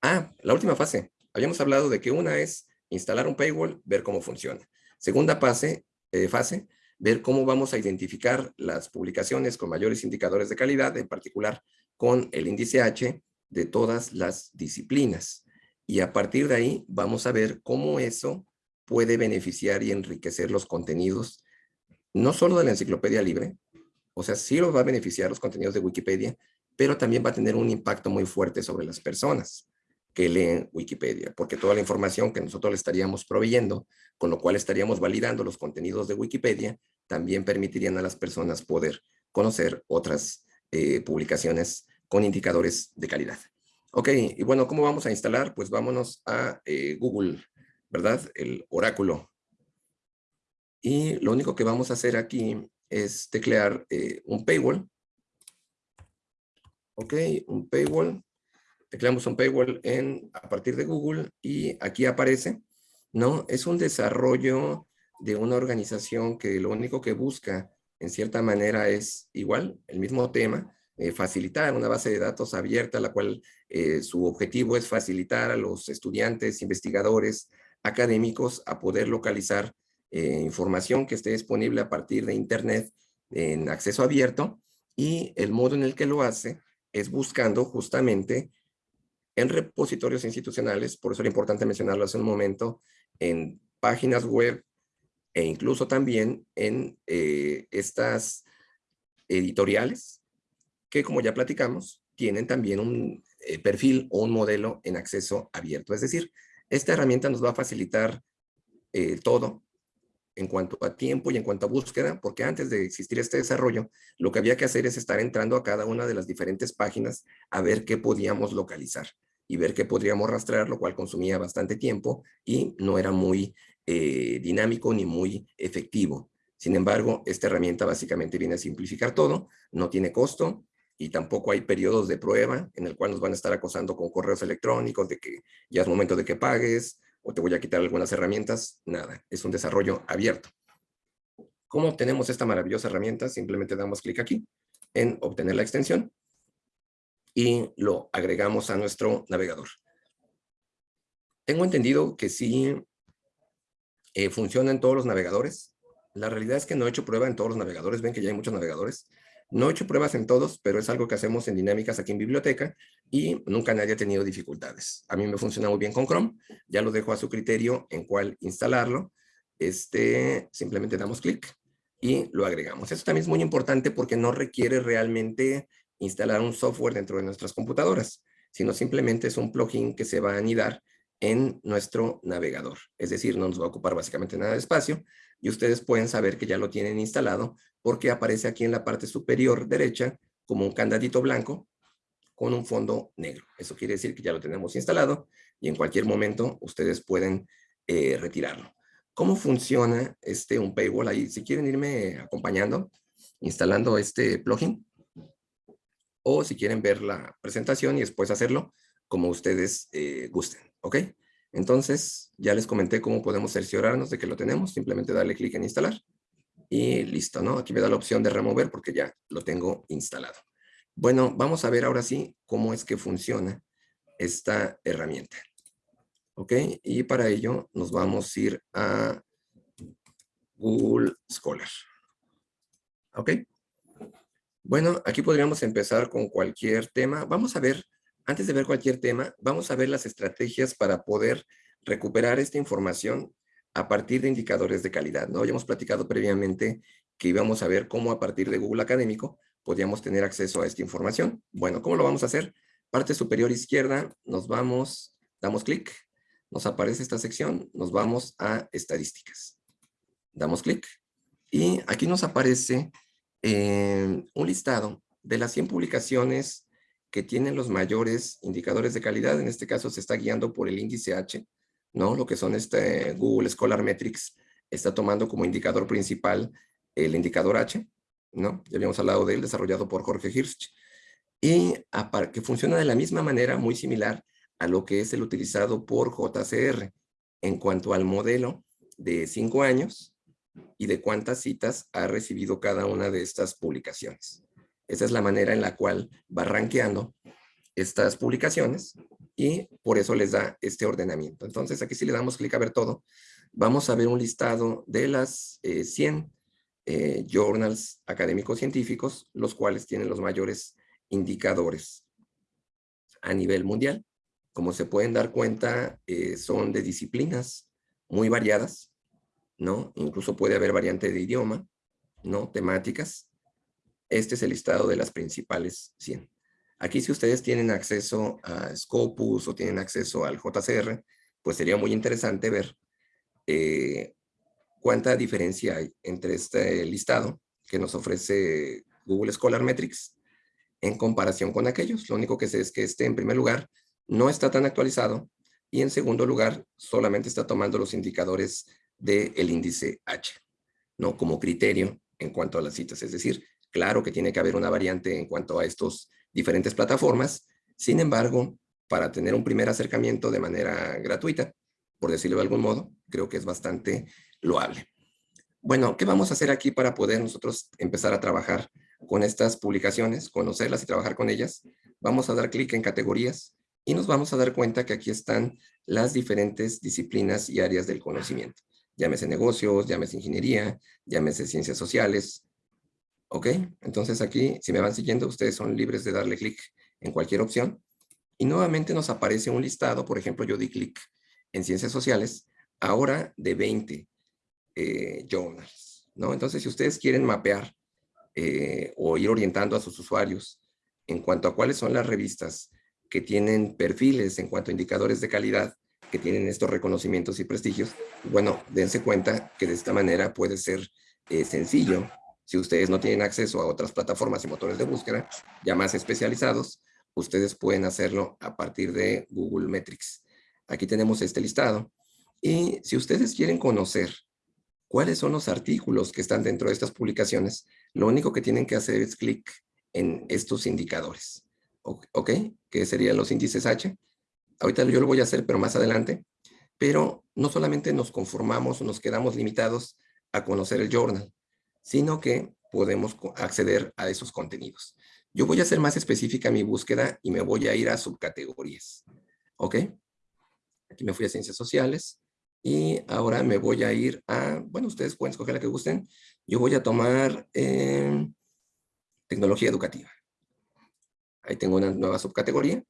Ah, la última fase. Habíamos hablado de que una es instalar un paywall, ver cómo funciona. Segunda fase, eh, fase ver cómo vamos a identificar las publicaciones con mayores indicadores de calidad, en particular con el índice H de todas las disciplinas. Y a partir de ahí vamos a ver cómo eso puede beneficiar y enriquecer los contenidos, no solo de la enciclopedia libre, o sea, sí lo va a beneficiar los contenidos de Wikipedia, pero también va a tener un impacto muy fuerte sobre las personas que leen Wikipedia, porque toda la información que nosotros le estaríamos proveyendo, con lo cual estaríamos validando los contenidos de Wikipedia, también permitirían a las personas poder conocer otras eh, publicaciones con indicadores de calidad. Ok, y bueno, ¿cómo vamos a instalar? Pues vámonos a eh, Google, ¿verdad? El oráculo. Y lo único que vamos a hacer aquí es teclear eh, un paywall. Ok, un paywall tecleamos un paywall en, a partir de Google y aquí aparece, ¿no? Es un desarrollo de una organización que lo único que busca en cierta manera es igual, el mismo tema, eh, facilitar una base de datos abierta, la cual eh, su objetivo es facilitar a los estudiantes, investigadores, académicos a poder localizar eh, información que esté disponible a partir de Internet en acceso abierto y el modo en el que lo hace es buscando justamente en repositorios institucionales, por eso era importante mencionarlo hace un momento, en páginas web e incluso también en eh, estas editoriales que, como ya platicamos, tienen también un eh, perfil o un modelo en acceso abierto. Es decir, esta herramienta nos va a facilitar eh, todo en cuanto a tiempo y en cuanto a búsqueda, porque antes de existir este desarrollo, lo que había que hacer es estar entrando a cada una de las diferentes páginas a ver qué podíamos localizar y ver qué podríamos rastrear, lo cual consumía bastante tiempo y no era muy eh, dinámico ni muy efectivo. Sin embargo, esta herramienta básicamente viene a simplificar todo, no tiene costo y tampoco hay periodos de prueba en el cual nos van a estar acosando con correos electrónicos de que ya es momento de que pagues o te voy a quitar algunas herramientas. Nada, es un desarrollo abierto. ¿Cómo obtenemos esta maravillosa herramienta? Simplemente damos clic aquí en obtener la extensión y lo agregamos a nuestro navegador. Tengo entendido que sí eh, funciona en todos los navegadores. La realidad es que no he hecho prueba en todos los navegadores. Ven que ya hay muchos navegadores. No he hecho pruebas en todos, pero es algo que hacemos en dinámicas aquí en biblioteca y nunca nadie ha tenido dificultades. A mí me funciona muy bien con Chrome. Ya lo dejo a su criterio en cuál instalarlo. Este, simplemente damos clic y lo agregamos. Esto también es muy importante porque no requiere realmente instalar un software dentro de nuestras computadoras, sino simplemente es un plugin que se va a anidar en nuestro navegador. Es decir, no nos va a ocupar básicamente nada de espacio y ustedes pueden saber que ya lo tienen instalado porque aparece aquí en la parte superior derecha como un candadito blanco con un fondo negro. Eso quiere decir que ya lo tenemos instalado y en cualquier momento ustedes pueden eh, retirarlo. ¿Cómo funciona este un paywall ahí? Si quieren irme acompañando, instalando este plugin, o si quieren ver la presentación y después hacerlo como ustedes eh, gusten. ¿Ok? Entonces, ya les comenté cómo podemos cerciorarnos de que lo tenemos. Simplemente darle clic en instalar. Y listo, ¿no? Aquí me da la opción de remover porque ya lo tengo instalado. Bueno, vamos a ver ahora sí cómo es que funciona esta herramienta. ¿Ok? Y para ello nos vamos a ir a Google Scholar. ¿Ok? Bueno, aquí podríamos empezar con cualquier tema. Vamos a ver antes de ver cualquier tema, vamos a ver las estrategias para poder recuperar esta información a partir de indicadores de calidad. ¿no? Ya hemos platicado previamente que íbamos a ver cómo a partir de Google Académico podíamos tener acceso a esta información. Bueno, ¿cómo lo vamos a hacer? Parte superior izquierda, nos vamos, damos clic, nos aparece esta sección, nos vamos a estadísticas. Damos clic y aquí nos aparece eh, un listado de las 100 publicaciones que tienen los mayores indicadores de calidad, en este caso se está guiando por el índice H, ¿no? Lo que son este Google Scholar Metrics está tomando como indicador principal el indicador H, ¿no? Ya habíamos hablado de él, desarrollado por Jorge Hirsch, y que funciona de la misma manera, muy similar a lo que es el utilizado por JCR, en cuanto al modelo de cinco años y de cuántas citas ha recibido cada una de estas publicaciones. Esa es la manera en la cual va rankeando estas publicaciones y por eso les da este ordenamiento. Entonces aquí si le damos clic a ver todo, vamos a ver un listado de las 100 eh, eh, journals académicos científicos, los cuales tienen los mayores indicadores a nivel mundial. Como se pueden dar cuenta, eh, son de disciplinas muy variadas, ¿no? Incluso puede haber variante de idioma, ¿no? Temáticas. Este es el listado de las principales 100. Aquí si ustedes tienen acceso a Scopus o tienen acceso al JCR, pues sería muy interesante ver eh, cuánta diferencia hay entre este listado que nos ofrece Google Scholar Metrics en comparación con aquellos. Lo único que sé es que este, en primer lugar, no está tan actualizado y en segundo lugar, solamente está tomando los indicadores del índice H, ¿no? Como criterio en cuanto a las citas. Es decir, Claro que tiene que haber una variante en cuanto a estos diferentes plataformas. Sin embargo, para tener un primer acercamiento de manera gratuita, por decirlo de algún modo, creo que es bastante loable. Bueno, ¿qué vamos a hacer aquí para poder nosotros empezar a trabajar con estas publicaciones, conocerlas y trabajar con ellas? Vamos a dar clic en categorías y nos vamos a dar cuenta que aquí están las diferentes disciplinas y áreas del conocimiento. Llámese negocios, llámese ingeniería, llámese ciencias sociales. ¿Ok? Entonces aquí, si me van siguiendo, ustedes son libres de darle clic en cualquier opción. Y nuevamente nos aparece un listado, por ejemplo, yo di clic en ciencias sociales, ahora de 20 eh, journals. ¿no? Entonces, si ustedes quieren mapear eh, o ir orientando a sus usuarios en cuanto a cuáles son las revistas que tienen perfiles en cuanto a indicadores de calidad, que tienen estos reconocimientos y prestigios, bueno, dense cuenta que de esta manera puede ser eh, sencillo. Si ustedes no tienen acceso a otras plataformas y motores de búsqueda ya más especializados, ustedes pueden hacerlo a partir de Google Metrics. Aquí tenemos este listado. Y si ustedes quieren conocer cuáles son los artículos que están dentro de estas publicaciones, lo único que tienen que hacer es clic en estos indicadores. ¿ok? Que serían los índices H. Ahorita yo lo voy a hacer, pero más adelante. Pero no solamente nos conformamos nos quedamos limitados a conocer el journal, sino que podemos acceder a esos contenidos. Yo voy a hacer más específica mi búsqueda y me voy a ir a subcategorías. ¿Ok? Aquí me fui a ciencias sociales y ahora me voy a ir a, bueno, ustedes pueden escoger la que gusten. Yo voy a tomar eh, tecnología educativa. Ahí tengo una nueva subcategoría.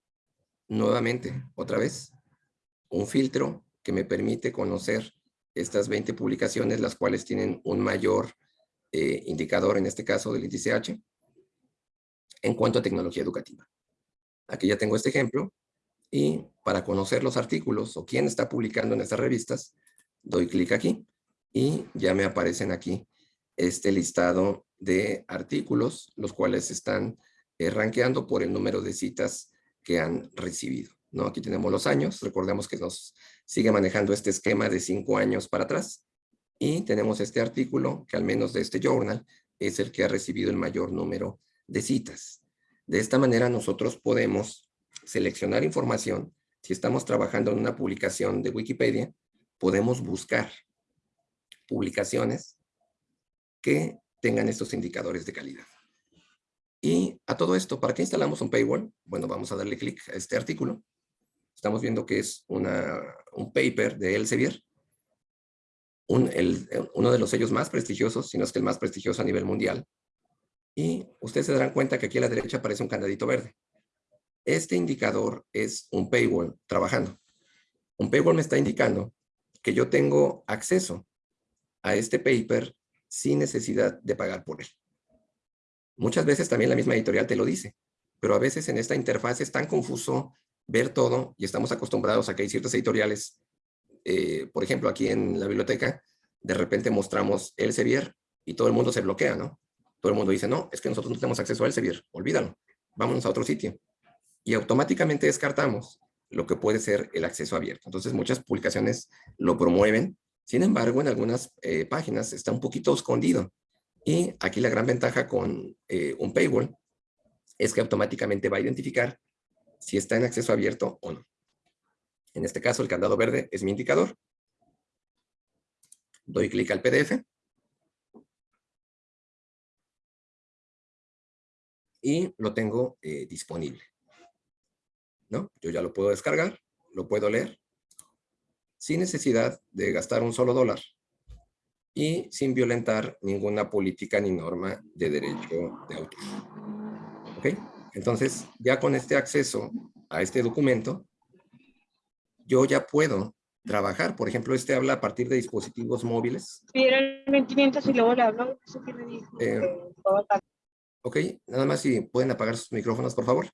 Nuevamente, otra vez, un filtro que me permite conocer estas 20 publicaciones, las cuales tienen un mayor eh, indicador, en este caso del índice H, en cuanto a tecnología educativa. Aquí ya tengo este ejemplo, y para conocer los artículos o quién está publicando en estas revistas, doy clic aquí, y ya me aparecen aquí este listado de artículos, los cuales están eh, por el número de citas que han recibido. ¿no? Aquí tenemos los años, recordemos que nos sigue manejando este esquema de cinco años para atrás, y tenemos este artículo, que al menos de este journal, es el que ha recibido el mayor número de citas. De esta manera nosotros podemos seleccionar información. Si estamos trabajando en una publicación de Wikipedia, podemos buscar publicaciones que tengan estos indicadores de calidad. Y a todo esto, ¿para qué instalamos un paywall? Bueno, vamos a darle clic a este artículo. Estamos viendo que es una, un paper de Elsevier, un, uno de los sellos más prestigiosos, si no es que el más prestigioso a nivel mundial. Y ustedes se darán cuenta que aquí a la derecha aparece un candadito verde. Este indicador es un paywall trabajando. Un paywall me está indicando que yo tengo acceso a este paper sin necesidad de pagar por él. Muchas veces también la misma editorial te lo dice, pero a veces en esta interfaz es tan confuso ver todo y estamos acostumbrados a que hay ciertas editoriales, eh, por ejemplo, aquí en la biblioteca, de repente mostramos el Elsevier y todo el mundo se bloquea, ¿no? Todo el mundo dice, no, es que nosotros no tenemos acceso al Elsevier, olvídalo, vámonos a otro sitio. Y automáticamente descartamos lo que puede ser el acceso abierto. Entonces muchas publicaciones lo promueven, sin embargo en algunas eh, páginas está un poquito escondido y aquí la gran ventaja con eh, un paywall es que automáticamente va a identificar si está en acceso abierto o no. En este caso, el candado verde es mi indicador. Doy clic al PDF. Y lo tengo eh, disponible. ¿No? Yo ya lo puedo descargar, lo puedo leer, sin necesidad de gastar un solo dólar y sin violentar ninguna política ni norma de derecho de autor. ¿Ok? Entonces, ya con este acceso a este documento, yo ya puedo trabajar. Por ejemplo, este habla a partir de dispositivos móviles. Sí, el 2500 y luego le hablo. Eh, ok, nada más si pueden apagar sus micrófonos, por favor.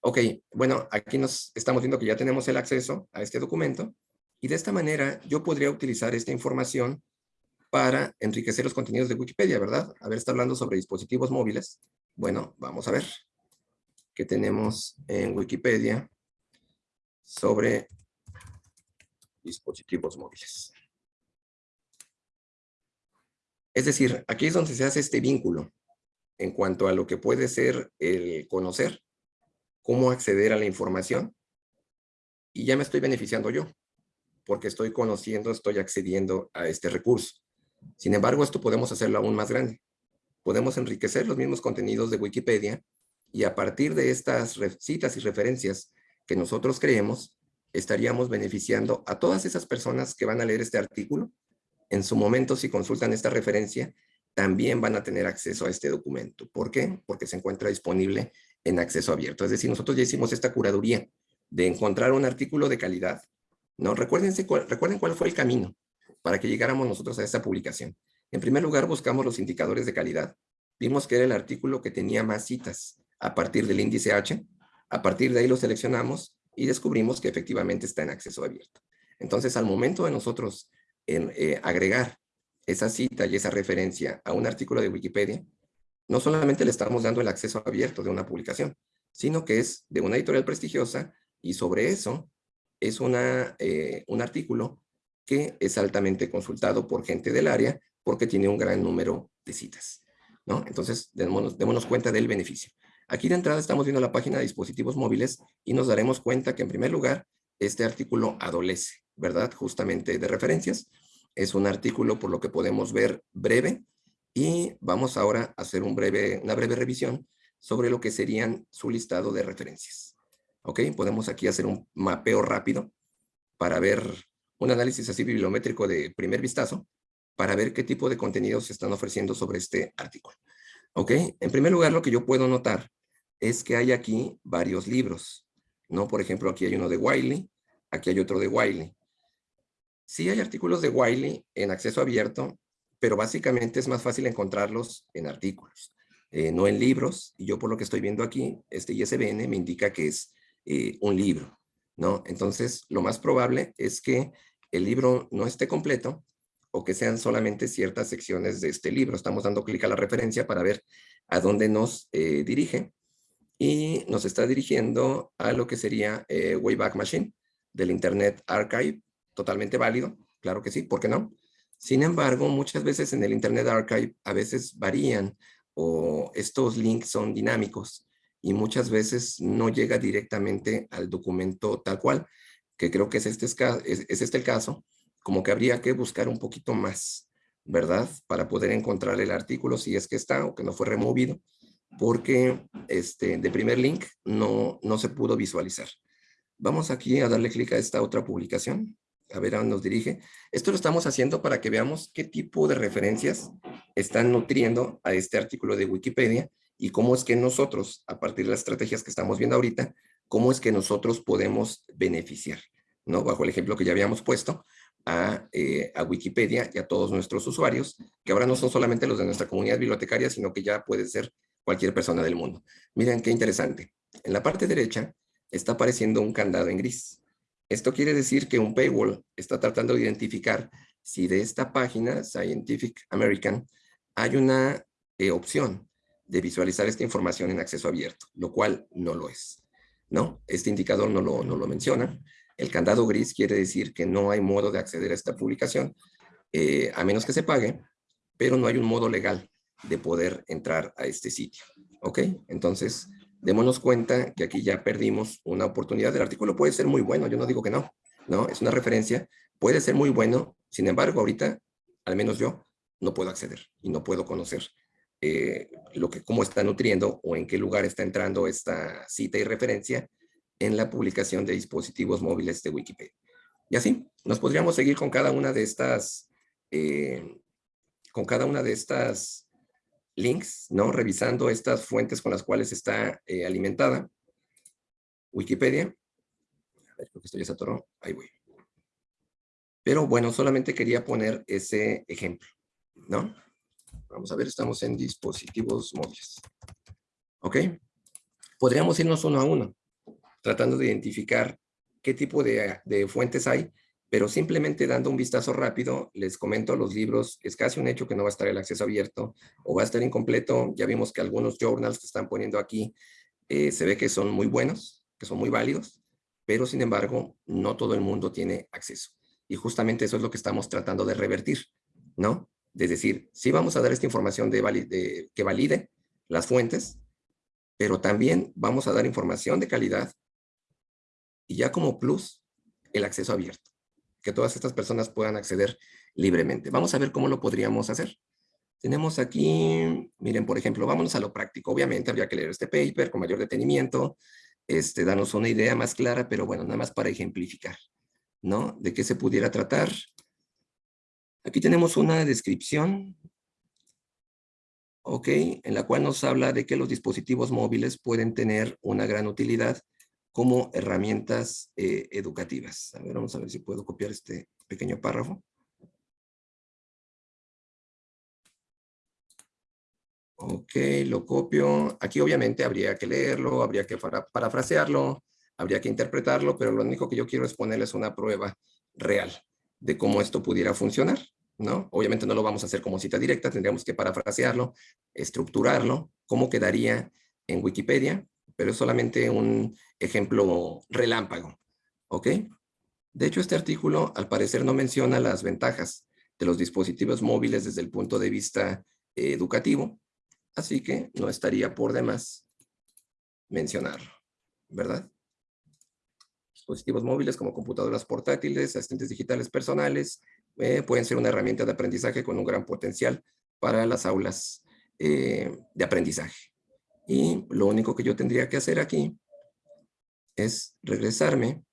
Ok, bueno, aquí nos estamos viendo que ya tenemos el acceso a este documento y de esta manera yo podría utilizar esta información para enriquecer los contenidos de Wikipedia, ¿verdad? A ver, está hablando sobre dispositivos móviles. Bueno, vamos a ver qué tenemos en Wikipedia sobre dispositivos móviles. Es decir, aquí es donde se hace este vínculo en cuanto a lo que puede ser el conocer, cómo acceder a la información y ya me estoy beneficiando yo, porque estoy conociendo, estoy accediendo a este recurso. Sin embargo, esto podemos hacerlo aún más grande. Podemos enriquecer los mismos contenidos de Wikipedia y a partir de estas citas y referencias que nosotros creemos, estaríamos beneficiando a todas esas personas que van a leer este artículo. En su momento, si consultan esta referencia, también van a tener acceso a este documento. ¿Por qué? Porque se encuentra disponible en acceso abierto. Es decir, nosotros ya hicimos esta curaduría de encontrar un artículo de calidad. ¿no? Recuérdense, recuerden cuál fue el camino para que llegáramos nosotros a esta publicación. En primer lugar, buscamos los indicadores de calidad. Vimos que era el artículo que tenía más citas a partir del índice H. A partir de ahí lo seleccionamos y descubrimos que efectivamente está en acceso abierto. Entonces, al momento de nosotros en, eh, agregar esa cita y esa referencia a un artículo de Wikipedia, no solamente le estamos dando el acceso abierto de una publicación, sino que es de una editorial prestigiosa y sobre eso es una, eh, un artículo que es altamente consultado por gente del área porque tiene un gran número de citas. ¿no? Entonces, démonos, démonos cuenta del beneficio. Aquí de entrada estamos viendo la página de dispositivos móviles y nos daremos cuenta que en primer lugar este artículo adolece, ¿verdad? Justamente de referencias. Es un artículo por lo que podemos ver breve y vamos ahora a hacer una breve revisión sobre lo que serían su listado de referencias. ¿Ok? Podemos aquí hacer un mapeo rápido para ver un análisis así bibliométrico de primer vistazo para ver qué tipo de contenidos se están ofreciendo sobre este artículo. ¿Ok? En primer lugar, lo que yo puedo notar es que hay aquí varios libros, ¿no? Por ejemplo, aquí hay uno de Wiley, aquí hay otro de Wiley. Sí hay artículos de Wiley en acceso abierto, pero básicamente es más fácil encontrarlos en artículos, eh, no en libros. Y yo por lo que estoy viendo aquí, este ISBN me indica que es eh, un libro, ¿no? Entonces, lo más probable es que el libro no esté completo o que sean solamente ciertas secciones de este libro. Estamos dando clic a la referencia para ver a dónde nos eh, dirige y nos está dirigiendo a lo que sería eh, Wayback Machine del Internet Archive, totalmente válido, claro que sí, ¿por qué no? Sin embargo, muchas veces en el Internet Archive a veces varían o estos links son dinámicos y muchas veces no llega directamente al documento tal cual, que creo que es este, es, es este el caso, como que habría que buscar un poquito más, ¿verdad? Para poder encontrar el artículo si es que está o que no fue removido porque este, de primer link no, no se pudo visualizar. Vamos aquí a darle clic a esta otra publicación, a ver a dónde nos dirige. Esto lo estamos haciendo para que veamos qué tipo de referencias están nutriendo a este artículo de Wikipedia y cómo es que nosotros, a partir de las estrategias que estamos viendo ahorita, cómo es que nosotros podemos beneficiar, ¿no? Bajo el ejemplo que ya habíamos puesto, a, eh, a, Wikipedia y a todos nuestros usuarios, que ahora no son solamente los de nuestra comunidad bibliotecaria, sino que ya puede ser cualquier persona del mundo. Miren qué interesante. En la parte derecha está apareciendo un candado en gris. Esto quiere decir que un paywall está tratando de identificar si de esta página, Scientific American, hay una eh, opción de visualizar esta información en acceso abierto, lo cual no lo es. ¿no? Este indicador no lo, menciona. El candado gris quiere decir que no hay modo de acceder a esta publicación, eh, a menos que se pague, pero no hay un modo legal de poder entrar a este sitio. ¿Ok? Entonces, démonos cuenta que aquí ya perdimos una oportunidad. El artículo puede ser muy bueno, yo no digo que no, ¿no? Es una referencia, puede ser muy bueno, sin embargo, ahorita, al menos yo, no puedo acceder y no puedo conocer eh, lo que, cómo está nutriendo o en qué lugar está entrando esta cita y referencia en la publicación de dispositivos móviles de Wikipedia. Y así, nos podríamos seguir con cada una de estas, eh, con cada una de estas links, ¿no? Revisando estas fuentes con las cuales está eh, alimentada. Wikipedia. A ver, creo que esto ya se. Ahí voy. Pero bueno, solamente quería poner ese ejemplo, ¿no? Vamos a ver, estamos en dispositivos móviles. ¿Ok? Podríamos irnos uno a uno, tratando de identificar qué tipo de fuentes hay pero simplemente dando un vistazo rápido, les comento los libros, es casi un hecho que no va a estar el acceso abierto o va a estar incompleto. Ya vimos que algunos journals que están poniendo aquí eh, se ve que son muy buenos, que son muy válidos, pero sin embargo, no todo el mundo tiene acceso. Y justamente eso es lo que estamos tratando de revertir, ¿no? Es decir, sí vamos a dar esta información de, que valide las fuentes, pero también vamos a dar información de calidad y ya como plus, el acceso abierto. Que todas estas personas puedan acceder libremente. Vamos a ver cómo lo podríamos hacer. Tenemos aquí, miren, por ejemplo, vámonos a lo práctico. Obviamente habría que leer este paper con mayor detenimiento, este, darnos una idea más clara, pero bueno, nada más para ejemplificar, ¿no? De qué se pudiera tratar. Aquí tenemos una descripción, ¿ok? En la cual nos habla de que los dispositivos móviles pueden tener una gran utilidad como herramientas eh, educativas. A ver, vamos a ver si puedo copiar este pequeño párrafo. Ok, lo copio. Aquí obviamente habría que leerlo, habría que parafrasearlo, habría que interpretarlo, pero lo único que yo quiero es ponerles una prueba real de cómo esto pudiera funcionar, ¿no? Obviamente no lo vamos a hacer como cita directa, tendríamos que parafrasearlo, estructurarlo, cómo quedaría en Wikipedia, pero es solamente un ejemplo relámpago, ¿ok? De hecho, este artículo al parecer no menciona las ventajas de los dispositivos móviles desde el punto de vista educativo, Así que no estaría por demás mencionarlo, ¿verdad? Dispositivos móviles como computadoras portátiles, asistentes digitales personales, eh, pueden ser una herramienta de aprendizaje con un gran potencial para las aulas eh, de aprendizaje. Y lo único que yo tendría que hacer aquí es regresarme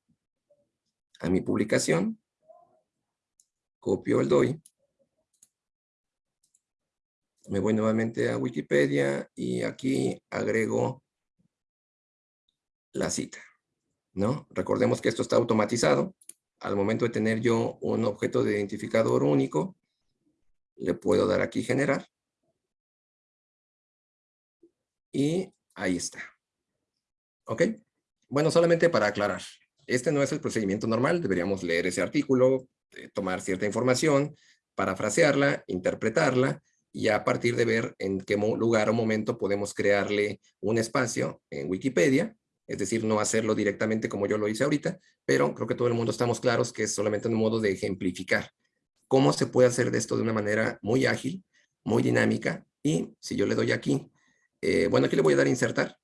a mi publicación, copio el DOI, me voy nuevamente a Wikipedia y aquí agrego la cita, ¿no? Recordemos que esto está automatizado. Al momento de tener yo un objeto de identificador único, le puedo dar aquí generar. Y ahí está. ¿Ok? Bueno, solamente para aclarar. Este no es el procedimiento normal. Deberíamos leer ese artículo, eh, tomar cierta información, parafrasearla, interpretarla y a partir de ver en qué lugar o momento podemos crearle un espacio en Wikipedia, es decir, no hacerlo directamente como yo lo hice ahorita, pero creo que todo el mundo estamos claros que es solamente un modo de ejemplificar cómo se puede hacer de esto de una manera muy ágil, muy dinámica, y si yo le doy aquí, eh, bueno, aquí le voy a dar insertar,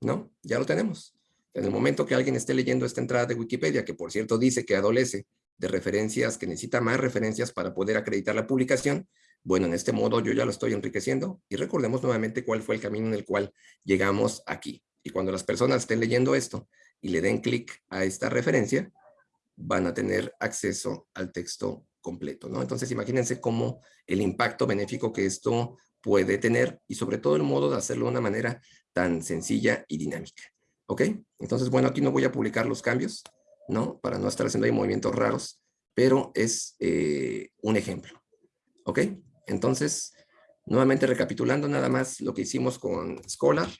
¿no? Ya lo tenemos. En el momento que alguien esté leyendo esta entrada de Wikipedia, que por cierto dice que adolece de referencias, que necesita más referencias para poder acreditar la publicación, bueno, en este modo yo ya lo estoy enriqueciendo y recordemos nuevamente cuál fue el camino en el cual llegamos aquí. Y cuando las personas estén leyendo esto y le den clic a esta referencia, van a tener acceso al texto completo, ¿no? Entonces imagínense cómo el impacto benéfico que esto puede tener y sobre todo el modo de hacerlo de una manera tan sencilla y dinámica. ¿Ok? Entonces, bueno, aquí no voy a publicar los cambios, ¿no? Para no estar haciendo ahí movimientos raros, pero es eh, un ejemplo. ¿Ok? Entonces, nuevamente recapitulando nada más lo que hicimos con Scholar.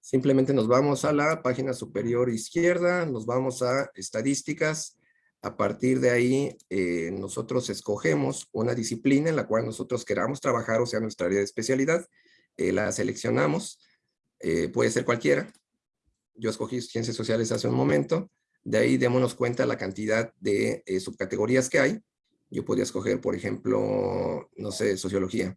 Simplemente nos vamos a la página superior izquierda, nos vamos a estadísticas. A partir de ahí, eh, nosotros escogemos una disciplina en la cual nosotros queramos trabajar, o sea, nuestra área de especialidad. Eh, la seleccionamos, eh, puede ser cualquiera. Yo escogí ciencias sociales hace un momento. De ahí démonos cuenta la cantidad de subcategorías que hay. Yo podría escoger, por ejemplo, no sé, sociología.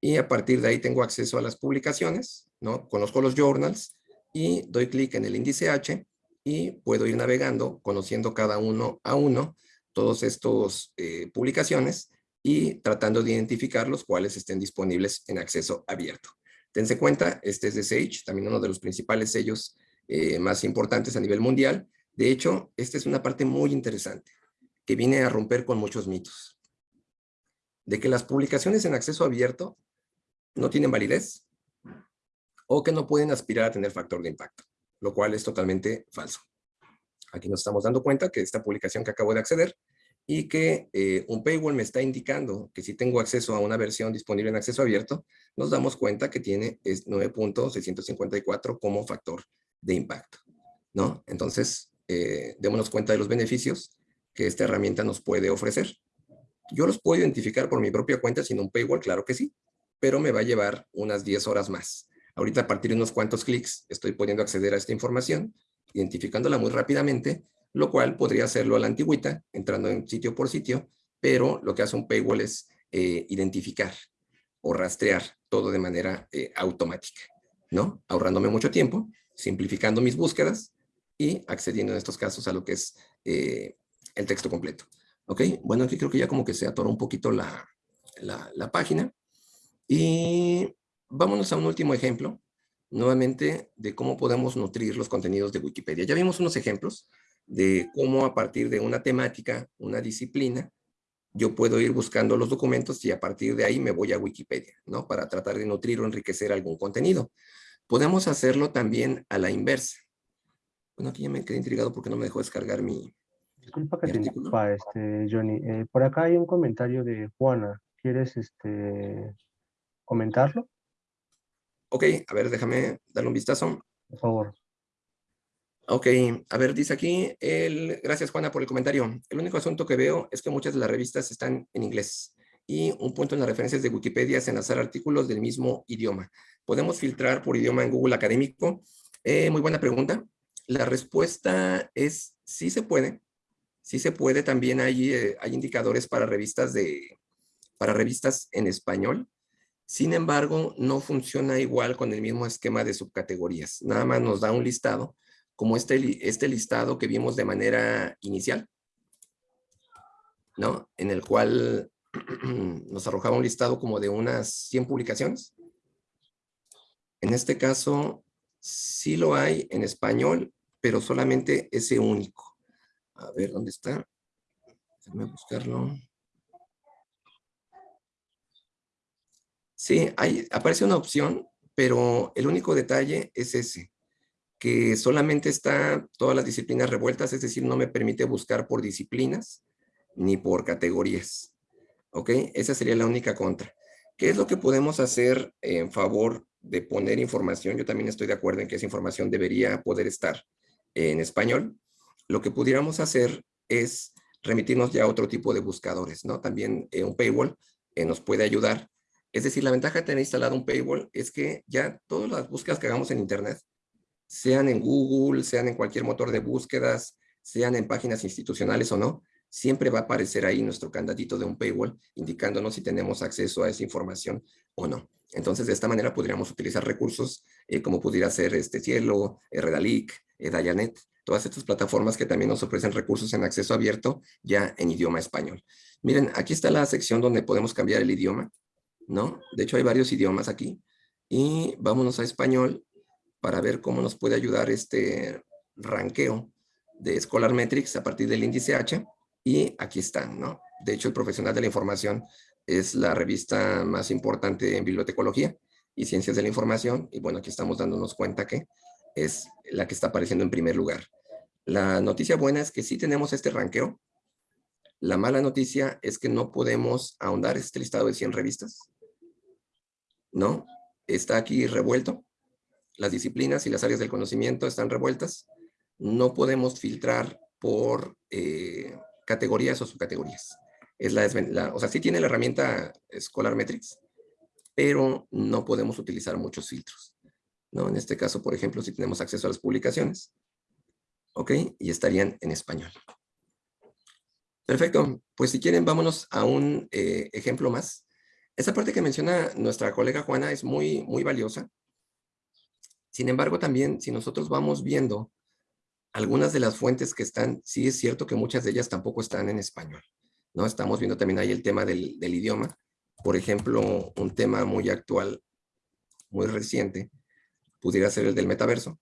Y a partir de ahí tengo acceso a las publicaciones, ¿no? Conozco los journals y doy clic en el índice H y puedo ir navegando, conociendo cada uno a uno, todos estos eh, publicaciones y tratando de identificar los cuales estén disponibles en acceso abierto. Tense cuenta, este es de Sage, también uno de los principales sellos eh, más importantes a nivel mundial. De hecho, esta es una parte muy interesante que viene a romper con muchos mitos. De que las publicaciones en acceso abierto no tienen validez o que no pueden aspirar a tener factor de impacto, lo cual es totalmente falso. Aquí nos estamos dando cuenta que esta publicación que acabo de acceder y que eh, un paywall me está indicando que si tengo acceso a una versión disponible en acceso abierto, nos damos cuenta que tiene 9.654 como factor de impacto. ¿no? Entonces, eh, démonos cuenta de los beneficios que esta herramienta nos puede ofrecer. Yo los puedo identificar por mi propia cuenta sin un paywall, claro que sí, pero me va a llevar unas 10 horas más. Ahorita a partir de unos cuantos clics estoy pudiendo acceder a esta información, identificándola muy rápidamente, lo cual podría hacerlo a la antigüita, entrando en sitio por sitio, pero lo que hace un paywall es eh, identificar o rastrear todo de manera eh, automática, ¿no? Ahorrándome mucho tiempo simplificando mis búsquedas y accediendo en estos casos a lo que es eh, el texto completo. ¿Ok? Bueno, aquí creo que ya como que se atoró un poquito la, la, página. Y vámonos a un último ejemplo, nuevamente, de cómo podemos nutrir los contenidos de Wikipedia. Ya vimos unos ejemplos de cómo a partir de una temática, una disciplina, yo puedo ir buscando los documentos y a partir de ahí me voy a Wikipedia, ¿no? Para tratar de nutrir o enriquecer algún contenido. Podemos hacerlo también a la inversa. Bueno, aquí ya me quedé intrigado porque no me dejó descargar mi, Disculpa que te interrumpa, este, Johnny. Eh, por acá hay un comentario de Juana. ¿Quieres este, comentarlo? Ok, a ver, déjame darle un vistazo. Por favor. Ok, a ver, dice aquí, el, gracias Juana por el comentario. El único asunto que veo es que muchas de las revistas están en inglés. Y un punto en las referencias de Wikipedia es enlazar artículos del mismo idioma. ¿Podemos filtrar por idioma en Google Académico? Eh, muy buena pregunta. La respuesta es sí se puede sí se puede, también hay, eh, hay indicadores para revistas, de, para revistas en español. Sin embargo, no funciona igual con el mismo esquema de subcategorías. Nada más nos da un listado, como este, este listado que vimos de manera inicial, ¿no? En el cual nos arrojaba un listado como de unas 100 publicaciones. En este caso, sí lo hay en español, pero solamente ese único. A ver, ¿dónde está? Déjame buscarlo. Sí, hay, aparece una opción, pero el único detalle es ese, que solamente está todas las disciplinas revueltas, es decir, no me permite buscar por disciplinas ni por categorías. ¿Ok? Esa sería la única contra. ¿Qué es lo que podemos hacer en favor de poner información? Yo también estoy de acuerdo en que esa información debería poder estar en español, lo que pudiéramos hacer es remitirnos ya a otro tipo de buscadores, ¿no? También eh, un paywall eh, nos puede ayudar. Es decir, la ventaja de tener instalado un paywall es que ya todas las búsquedas que hagamos en Internet, sean en Google, sean en cualquier motor de búsquedas, sean en páginas institucionales o no, siempre va a aparecer ahí nuestro candadito de un paywall indicándonos si tenemos acceso a esa información o no. Entonces, de esta manera podríamos utilizar recursos eh, como pudiera ser este Cielo, Redalic, Dayanet, todas estas plataformas que también nos ofrecen recursos en acceso abierto ya en idioma español. Miren, aquí está la sección donde podemos cambiar el idioma, ¿no? De hecho, hay varios idiomas aquí. Y vámonos a español para ver cómo nos puede ayudar este ranqueo de Scholar Metrics a partir del índice H. Y aquí están, ¿no? De hecho, el Profesional de la Información es la revista más importante en bibliotecología y ciencias de la información. Y bueno, aquí estamos dándonos cuenta que es la que está apareciendo en primer lugar. La noticia buena es que sí tenemos este ranqueo. La mala noticia es que no podemos ahondar este listado de 100 revistas. ¿No? Está aquí revuelto. Las disciplinas y las áreas del conocimiento están revueltas. No podemos filtrar por eh, categorías o subcategorías. Es la, o sea, sí tiene la herramienta Scholar Metrics, pero no podemos utilizar muchos filtros. ¿no? En este caso, por ejemplo, si tenemos acceso a las publicaciones, ¿ok? Y estarían en español. Perfecto, pues si quieren vámonos a un eh, ejemplo más. Esa parte que menciona nuestra colega Juana es muy, muy valiosa. Sin embargo, también si nosotros vamos viendo algunas de las fuentes que están, sí es cierto que muchas de ellas tampoco están en español. ¿no? Estamos viendo también ahí el tema del, del idioma. Por ejemplo, un tema muy actual, muy reciente, pudiera ser el del metaverso.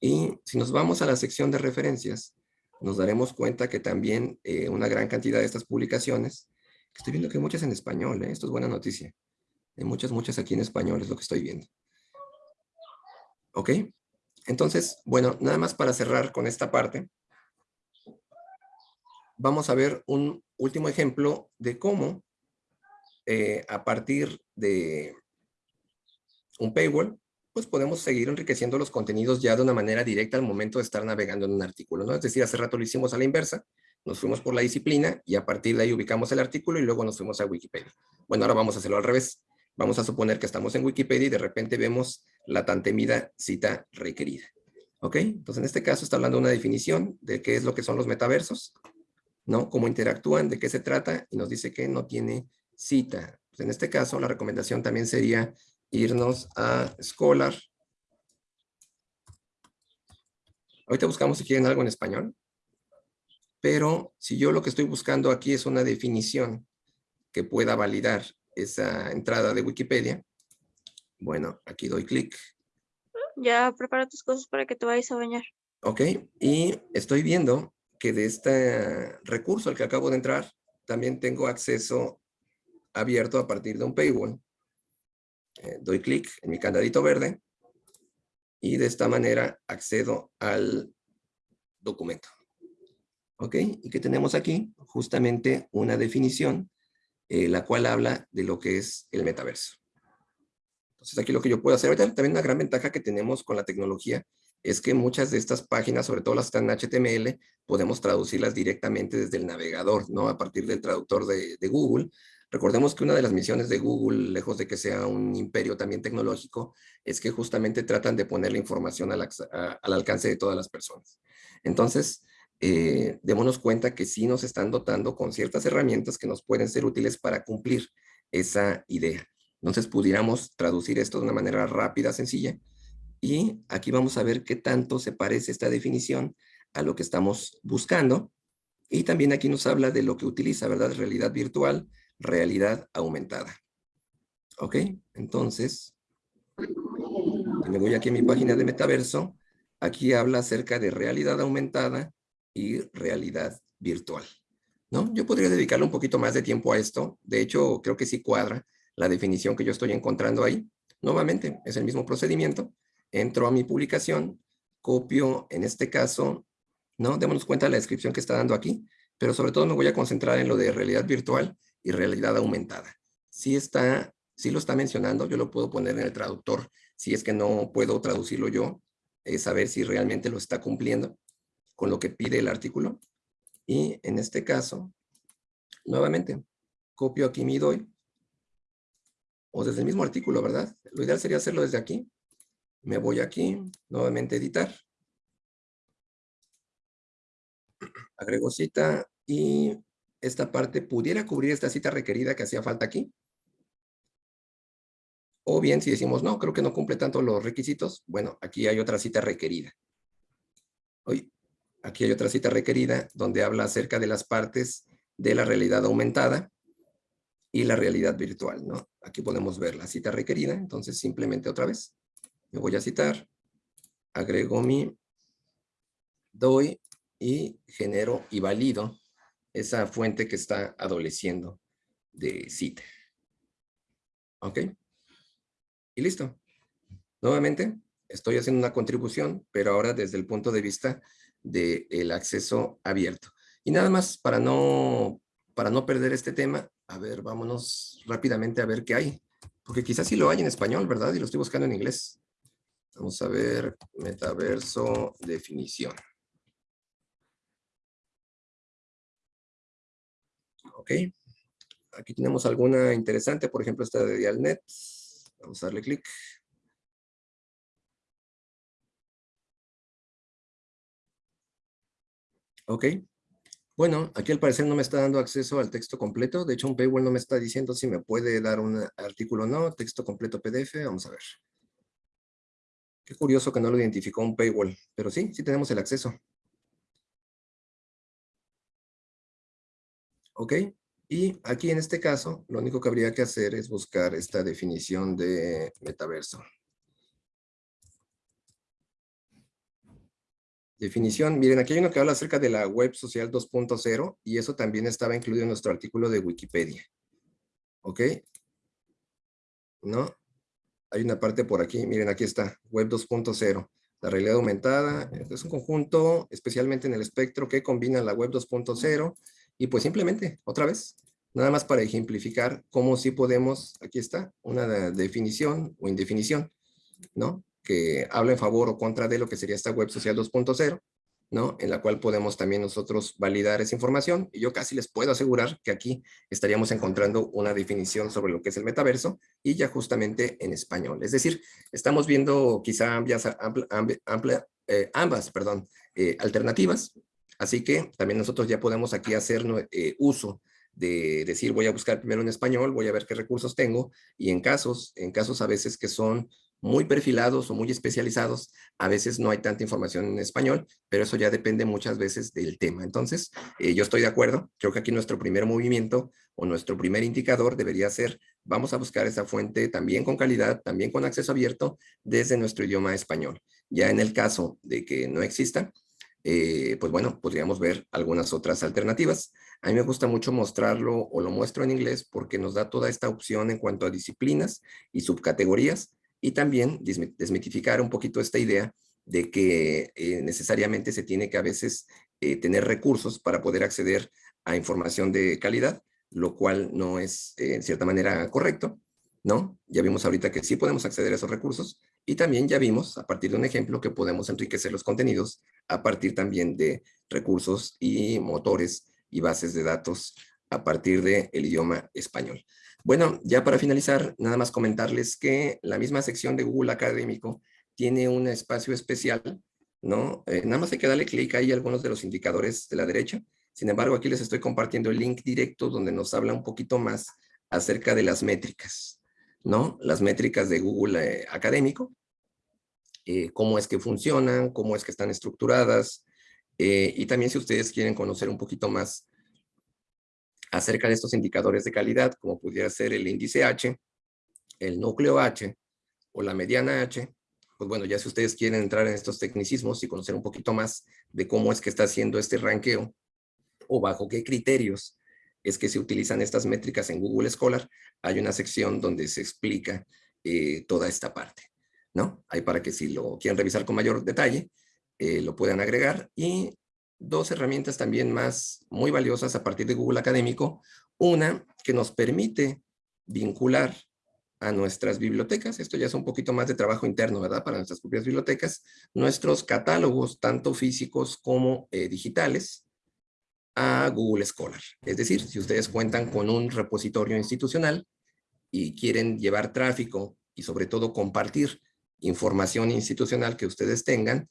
Y si nos vamos a la sección de referencias, nos daremos cuenta que también eh, una gran cantidad de estas publicaciones, estoy viendo que hay muchas en español, ¿eh? esto es buena noticia. Hay muchas, muchas aquí en español, es lo que estoy viendo. ¿Ok? Entonces, bueno, nada más para cerrar con esta parte, vamos a ver un último ejemplo de cómo eh, a partir de un paywall, pues podemos seguir enriqueciendo los contenidos ya de una manera directa al momento de estar navegando en un artículo, ¿no? Es decir, hace rato lo hicimos a la inversa, nos fuimos por la disciplina y a partir de ahí ubicamos el artículo y luego nos fuimos a Wikipedia. Bueno, ahora vamos a hacerlo al revés. Vamos a suponer que estamos en Wikipedia y de repente vemos la tan temida cita requerida. ¿Ok? Entonces, en este caso está hablando de una definición de qué es lo que son los metaversos, ¿no? Cómo interactúan, de qué se trata y nos dice que no tiene cita. Pues en este caso, la recomendación también sería irnos a Scholar Ahorita buscamos si quieren algo en español. Pero si yo lo que estoy buscando aquí es una definición que pueda validar esa entrada de Wikipedia, bueno, aquí doy clic. Ya prepara tus cosas para que te vayas a bañar. Ok, y estoy viendo que de este recurso al que acabo de entrar, también tengo acceso abierto a partir de un paywall. Eh, doy clic en mi candadito verde y de esta manera accedo al documento. ¿Ok? ¿Y qué tenemos aquí? Justamente una definición, eh, la cual habla de lo que es el metaverso. Entonces aquí lo que yo puedo hacer, también una gran ventaja que tenemos con la tecnología es que muchas de estas páginas, sobre todo las que están en HTML, podemos traducirlas directamente desde el navegador, ¿no? A partir del traductor de, Google. Recordemos que una de las misiones de Google, lejos de que sea un imperio también tecnológico, es que justamente tratan de poner la información al, alcance de todas las personas. Entonces, eh, démonos cuenta que sí nos están dotando con ciertas herramientas que nos pueden ser útiles para cumplir esa idea. Entonces, pudiéramos traducir esto de una manera rápida, sencilla, y aquí vamos a ver qué tanto se parece esta definición a lo que estamos buscando. Y también aquí nos habla de lo que utiliza, ¿verdad? Realidad virtual, realidad aumentada. ¿Ok? Entonces, me voy aquí a mi página de metaverso. Aquí habla acerca de realidad aumentada y realidad virtual. ¿No? Yo podría dedicarle un poquito más de tiempo a esto. De hecho, creo que sí cuadra la definición que yo estoy encontrando ahí. Nuevamente, es el mismo procedimiento entro a mi publicación, copio, en este caso, ¿no? Démonos cuenta de la descripción que está dando aquí, pero sobre todo me voy a concentrar en lo de realidad virtual y realidad aumentada. Si está, si lo está mencionando, yo lo puedo poner en el traductor. Si es que no puedo traducirlo yo, es saber si realmente lo está cumpliendo con lo que pide el artículo. Y en este caso, nuevamente, copio aquí mi doy, o desde el mismo artículo, ¿verdad? Lo ideal sería hacerlo desde aquí, me voy aquí, nuevamente editar. Agrego cita y esta parte pudiera cubrir esta cita requerida que hacía falta aquí. O bien si decimos, no, creo que no cumple tanto los requisitos, bueno, aquí hay otra cita requerida. Hoy, aquí hay otra cita requerida donde habla acerca de las partes de la realidad aumentada y la realidad virtual, ¿no? Aquí podemos ver la cita requerida, entonces simplemente otra vez me voy a citar, agrego mi doy y genero y valido esa fuente que está adoleciendo de cita. ¿Ok? Y listo. Nuevamente, estoy haciendo una contribución, pero ahora desde el punto de vista del acceso abierto. Y nada más, para no, para no perder este tema, a ver, vámonos rápidamente a ver qué hay. Porque quizás sí lo hay en español, ¿verdad? Y lo estoy buscando en inglés. Vamos a ver metaverso definición. Ok. Aquí tenemos alguna interesante, por ejemplo, esta de Dialnet. Vamos a darle clic. Ok. Bueno, aquí al parecer no me está dando acceso al texto completo. De hecho, un paywall no me está diciendo si me puede dar un artículo o no. Texto completo PDF. Vamos a ver. Qué curioso que no lo identificó un paywall, pero sí, sí tenemos el acceso. Ok, y aquí en este caso, lo único que habría que hacer es buscar esta definición de metaverso. Definición, miren, aquí hay uno que habla acerca de la web social 2.0 y eso también estaba incluido en nuestro artículo de Wikipedia. ¿Ok? ¿No? hay una parte por aquí, miren, aquí está, Web 2.0. La realidad aumentada es un conjunto, especialmente en el espectro, que combina la Web 2.0 y pues simplemente, otra vez, nada más para ejemplificar cómo sí podemos, aquí está, una definición o indefinición, ¿no? Que habla en favor o contra de lo que sería esta Web Social 2.0 ¿no? En la cual podemos también nosotros validar esa información. Y yo casi les puedo asegurar que aquí estaríamos encontrando una definición sobre lo que es el metaverso y ya justamente en español. Es decir, estamos viendo quizá amplias, eh, ambas perdón, eh, alternativas. Así que también nosotros ya podemos aquí hacer eh, uso de decir voy a buscar primero en español, voy a ver qué recursos tengo y en casos, en casos a veces que son muy perfilados o muy especializados, a veces no hay tanta información en español, pero eso ya depende muchas veces del tema. Entonces, eh, yo estoy de acuerdo. Creo que aquí nuestro primer movimiento o nuestro primer indicador debería ser, vamos a buscar esa fuente también con calidad, también con acceso abierto desde nuestro idioma español. Ya en el caso de que no exista, eh, pues bueno, podríamos ver algunas otras alternativas. A mí me gusta mucho mostrarlo o lo muestro en inglés porque nos da toda esta opción en cuanto a disciplinas y subcategorías y también desmitificar un poquito esta idea de que eh, necesariamente se tiene que a veces eh, tener recursos para poder acceder a información de calidad, lo cual no es en cierta manera correcto, ¿no? Ya vimos ahorita que sí podemos acceder a esos recursos y también ya vimos a partir de un ejemplo que podemos enriquecer los contenidos a partir también de recursos y motores y bases de datos a partir del idioma español. Bueno, ya para finalizar, nada más comentarles que la misma sección de Google Académico tiene un espacio especial, ¿no? Eh, nada más hay que darle clic ahí a algunos de los indicadores de la derecha. Sin embargo, aquí les estoy compartiendo el link directo donde nos habla un poquito más acerca de las métricas, ¿no? Las métricas de Google eh, Académico, eh, cómo es que funcionan, cómo es que están estructuradas, y también si ustedes quieren conocer un poquito más acerca de estos indicadores de calidad, como pudiera ser el índice H, el núcleo H o la mediana H, pues bueno, ya si ustedes quieren entrar en estos tecnicismos y conocer un poquito más de cómo es que está haciendo este ranqueo o bajo qué criterios es que se utilizan estas métricas en Google Scholar, hay una sección donde se explica eh, toda esta parte, ¿no? Hay para que si lo quieren revisar con mayor detalle, eh, lo puedan agregar y dos herramientas también más muy valiosas a partir de Google Académico. Una que nos permite vincular a nuestras bibliotecas, esto ya es un poquito más de trabajo interno, ¿verdad? Para nuestras propias bibliotecas, nuestros catálogos, tanto físicos como eh, digitales, a Google Scholar. Es decir, si ustedes cuentan con un repositorio institucional y quieren llevar tráfico y sobre todo compartir información institucional que ustedes tengan,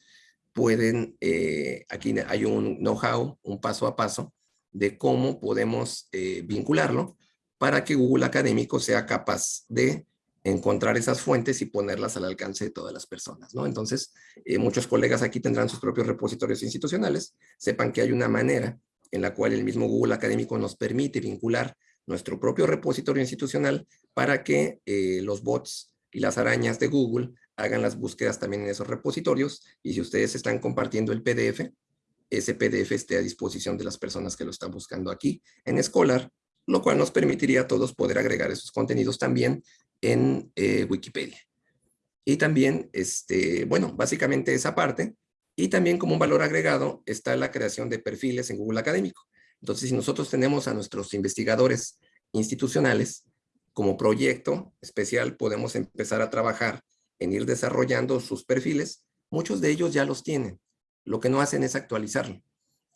pueden, eh, aquí hay un know-how, un paso a paso de cómo podemos eh, vincularlo para que Google Académico sea capaz de encontrar esas fuentes y ponerlas al alcance de todas las personas, ¿no? Entonces, eh, muchos colegas aquí tendrán sus propios repositorios institucionales, sepan que hay una manera en la cual el mismo Google Académico nos permite vincular nuestro propio repositorio institucional para que los bots y las arañas de Google hagan las búsquedas también en esos repositorios y si ustedes están compartiendo el PDF, ese PDF esté a disposición de las personas que lo están buscando aquí en Scholar, lo cual nos permitiría a todos poder agregar esos contenidos también en eh, Wikipedia. Y también, este, bueno, básicamente esa parte. Y también como un valor agregado está la creación de perfiles en Google Académico. Entonces, si nosotros tenemos a nuestros investigadores institucionales como proyecto especial, podemos empezar a trabajar en ir desarrollando sus perfiles, muchos de ellos ya los tienen. Lo que no hacen es actualizarlo.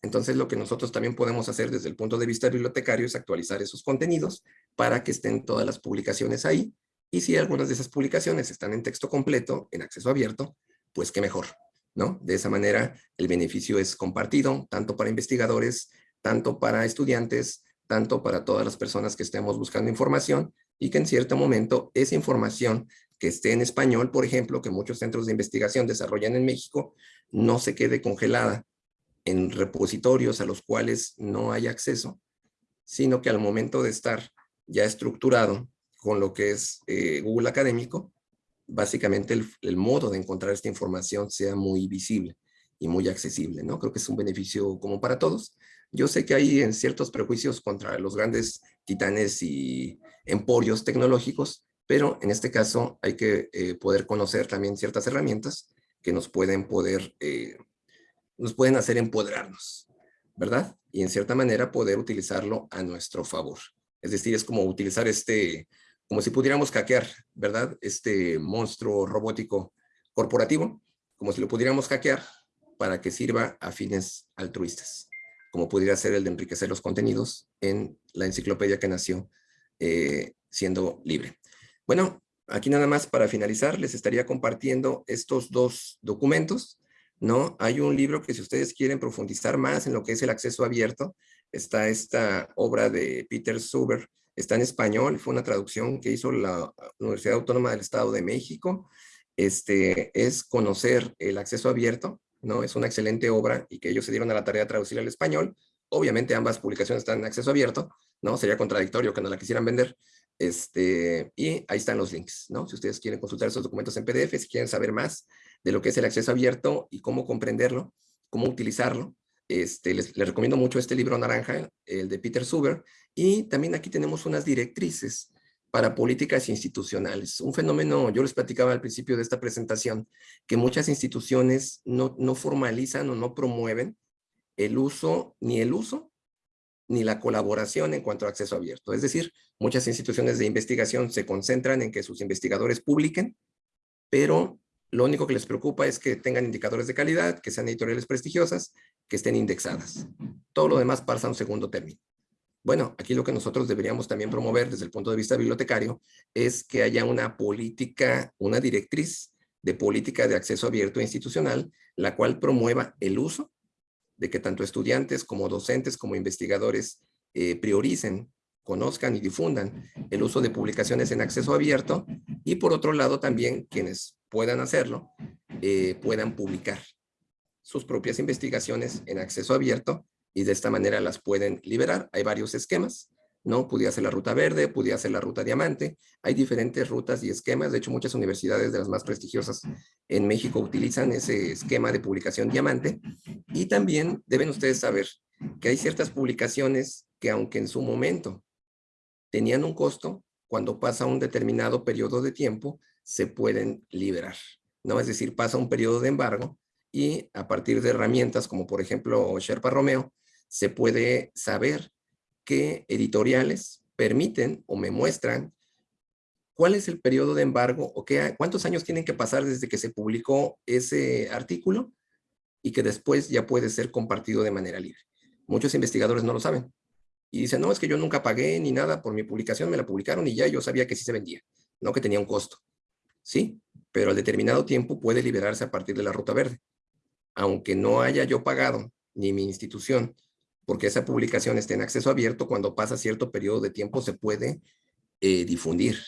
Entonces, lo que nosotros también podemos hacer desde el punto de vista bibliotecario es actualizar esos contenidos para que estén todas las publicaciones ahí. Y si algunas de esas publicaciones están en texto completo, en acceso abierto, pues qué mejor, ¿no? De esa manera, el beneficio es compartido, tanto para investigadores, tanto para estudiantes, tanto para todas las personas que estemos buscando información y que en cierto momento esa información que esté en español, por ejemplo, que muchos centros de investigación desarrollan en México, no se quede congelada en repositorios a los cuales no hay acceso, sino que al momento de estar ya estructurado con lo que es eh, Google Académico, básicamente el, el, modo de encontrar esta información sea muy visible y muy accesible, ¿no? Creo que es un beneficio común para todos. Yo sé que hay ciertos prejuicios contra los grandes titanes y emporios tecnológicos, pero en este caso hay que eh, poder conocer también ciertas herramientas que nos pueden poder, eh, nos pueden hacer empoderarnos, ¿verdad? Y en cierta manera poder utilizarlo a nuestro favor. Es decir, es como utilizar este, como si pudiéramos hackear, ¿verdad? Este monstruo robótico corporativo, como si lo pudiéramos hackear para que sirva a fines altruistas, como pudiera ser el de enriquecer los contenidos en la enciclopedia que nació eh, siendo libre. Bueno, aquí nada más para finalizar, les estaría compartiendo estos dos documentos, ¿no? Hay un libro que si ustedes quieren profundizar más en lo que es el acceso abierto, está esta obra de Peter Suber, está en español, fue una traducción que hizo la Universidad Autónoma del Estado de México, este, es conocer el acceso abierto, ¿no? Es una excelente obra y que ellos se dieron a la tarea de traducir al español. Obviamente ambas publicaciones están en acceso abierto, ¿no? Sería contradictorio que no la quisieran vender. Este, y ahí están los links, ¿no? Si ustedes quieren consultar esos documentos en PDF, si quieren saber más de lo que es el acceso abierto y cómo comprenderlo, cómo utilizarlo, este, les, les, recomiendo mucho este libro naranja, el de Peter Suber, y también aquí tenemos unas directrices para políticas institucionales. Un fenómeno, yo les platicaba al principio de esta presentación, que muchas instituciones no, no formalizan o no promueven el uso, ni el uso, ni la colaboración en cuanto a acceso abierto. Es decir, muchas instituciones de investigación se concentran en que sus investigadores publiquen, pero lo único que les preocupa es que tengan indicadores de calidad, que sean editoriales prestigiosas, que estén indexadas. Todo lo demás pasa a un segundo término. Bueno, aquí lo que nosotros deberíamos también promover desde el punto de vista bibliotecario es que haya una política, una directriz de política de acceso abierto institucional, la cual promueva el uso de que tanto estudiantes como docentes como investigadores eh, prioricen, conozcan y difundan el uso de publicaciones en acceso abierto y por otro lado también quienes puedan hacerlo, eh, puedan publicar sus propias investigaciones en acceso abierto y de esta manera las pueden liberar. Hay varios esquemas, ¿no? Pudiera ser la ruta verde, pudiera ser la ruta diamante. Hay diferentes rutas y esquemas. De hecho, muchas universidades de las más prestigiosas en México utilizan ese esquema de publicación diamante. Y también deben ustedes saber que hay ciertas publicaciones que aunque en su momento tenían un costo, cuando pasa un determinado periodo de tiempo, se pueden liberar. ¿no? Es decir, pasa un periodo de embargo y a partir de herramientas como por ejemplo Sherpa Romeo, se puede saber qué editoriales permiten o me muestran cuál es el periodo de embargo o qué, cuántos años tienen que pasar desde que se publicó ese artículo y que después ya puede ser compartido de manera libre. Muchos investigadores no lo saben. Y dicen, no, es que yo nunca pagué ni nada por mi publicación, me la publicaron y ya yo sabía que sí se vendía, no que tenía un costo. Sí, pero al determinado tiempo puede liberarse a partir de la ruta verde. Aunque no haya yo pagado, ni mi institución, porque esa publicación esté en acceso abierto, cuando pasa cierto periodo de tiempo se puede eh, difundir.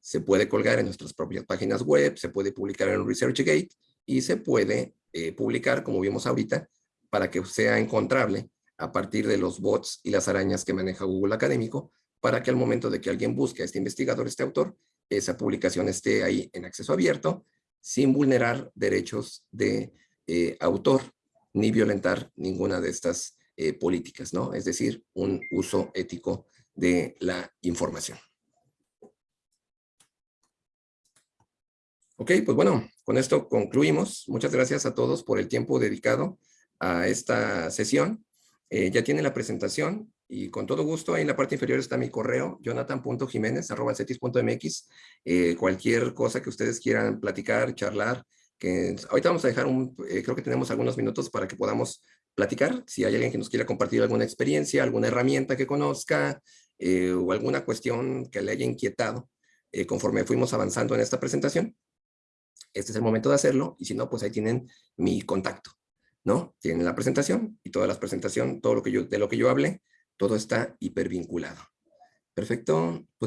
Se puede colgar en nuestras propias páginas web, se puede publicar en ResearchGate y se puede eh, publicar, como vimos ahorita, para que sea encontrable a partir de los bots y las arañas que maneja Google Académico, para que al momento de que alguien busque a este investigador, este autor, esa publicación esté ahí en acceso abierto, sin vulnerar derechos de eh, autor, ni violentar ninguna de estas eh, políticas, ¿no? Es decir, un uso ético de la información. Ok, pues bueno, con esto concluimos. Muchas gracias a todos por el tiempo dedicado a esta sesión. Eh, ya tiene la presentación y con todo gusto ahí en la parte inferior está mi correo, jonathan.jiménez.cetis.mx. Eh, cualquier cosa que ustedes quieran platicar, charlar, que ahorita vamos a dejar un, creo que tenemos algunos minutos para que podamos platicar, si hay alguien que nos quiera compartir alguna experiencia, alguna herramienta que conozca eh, o alguna cuestión que le haya inquietado eh, conforme fuimos avanzando en esta presentación. Este es el momento de hacerlo y si no, pues ahí tienen mi contacto, ¿no? Tienen la presentación y toda la presentación, todo lo que yo, de lo que yo hablé, todo está hipervinculado. Perfecto, pues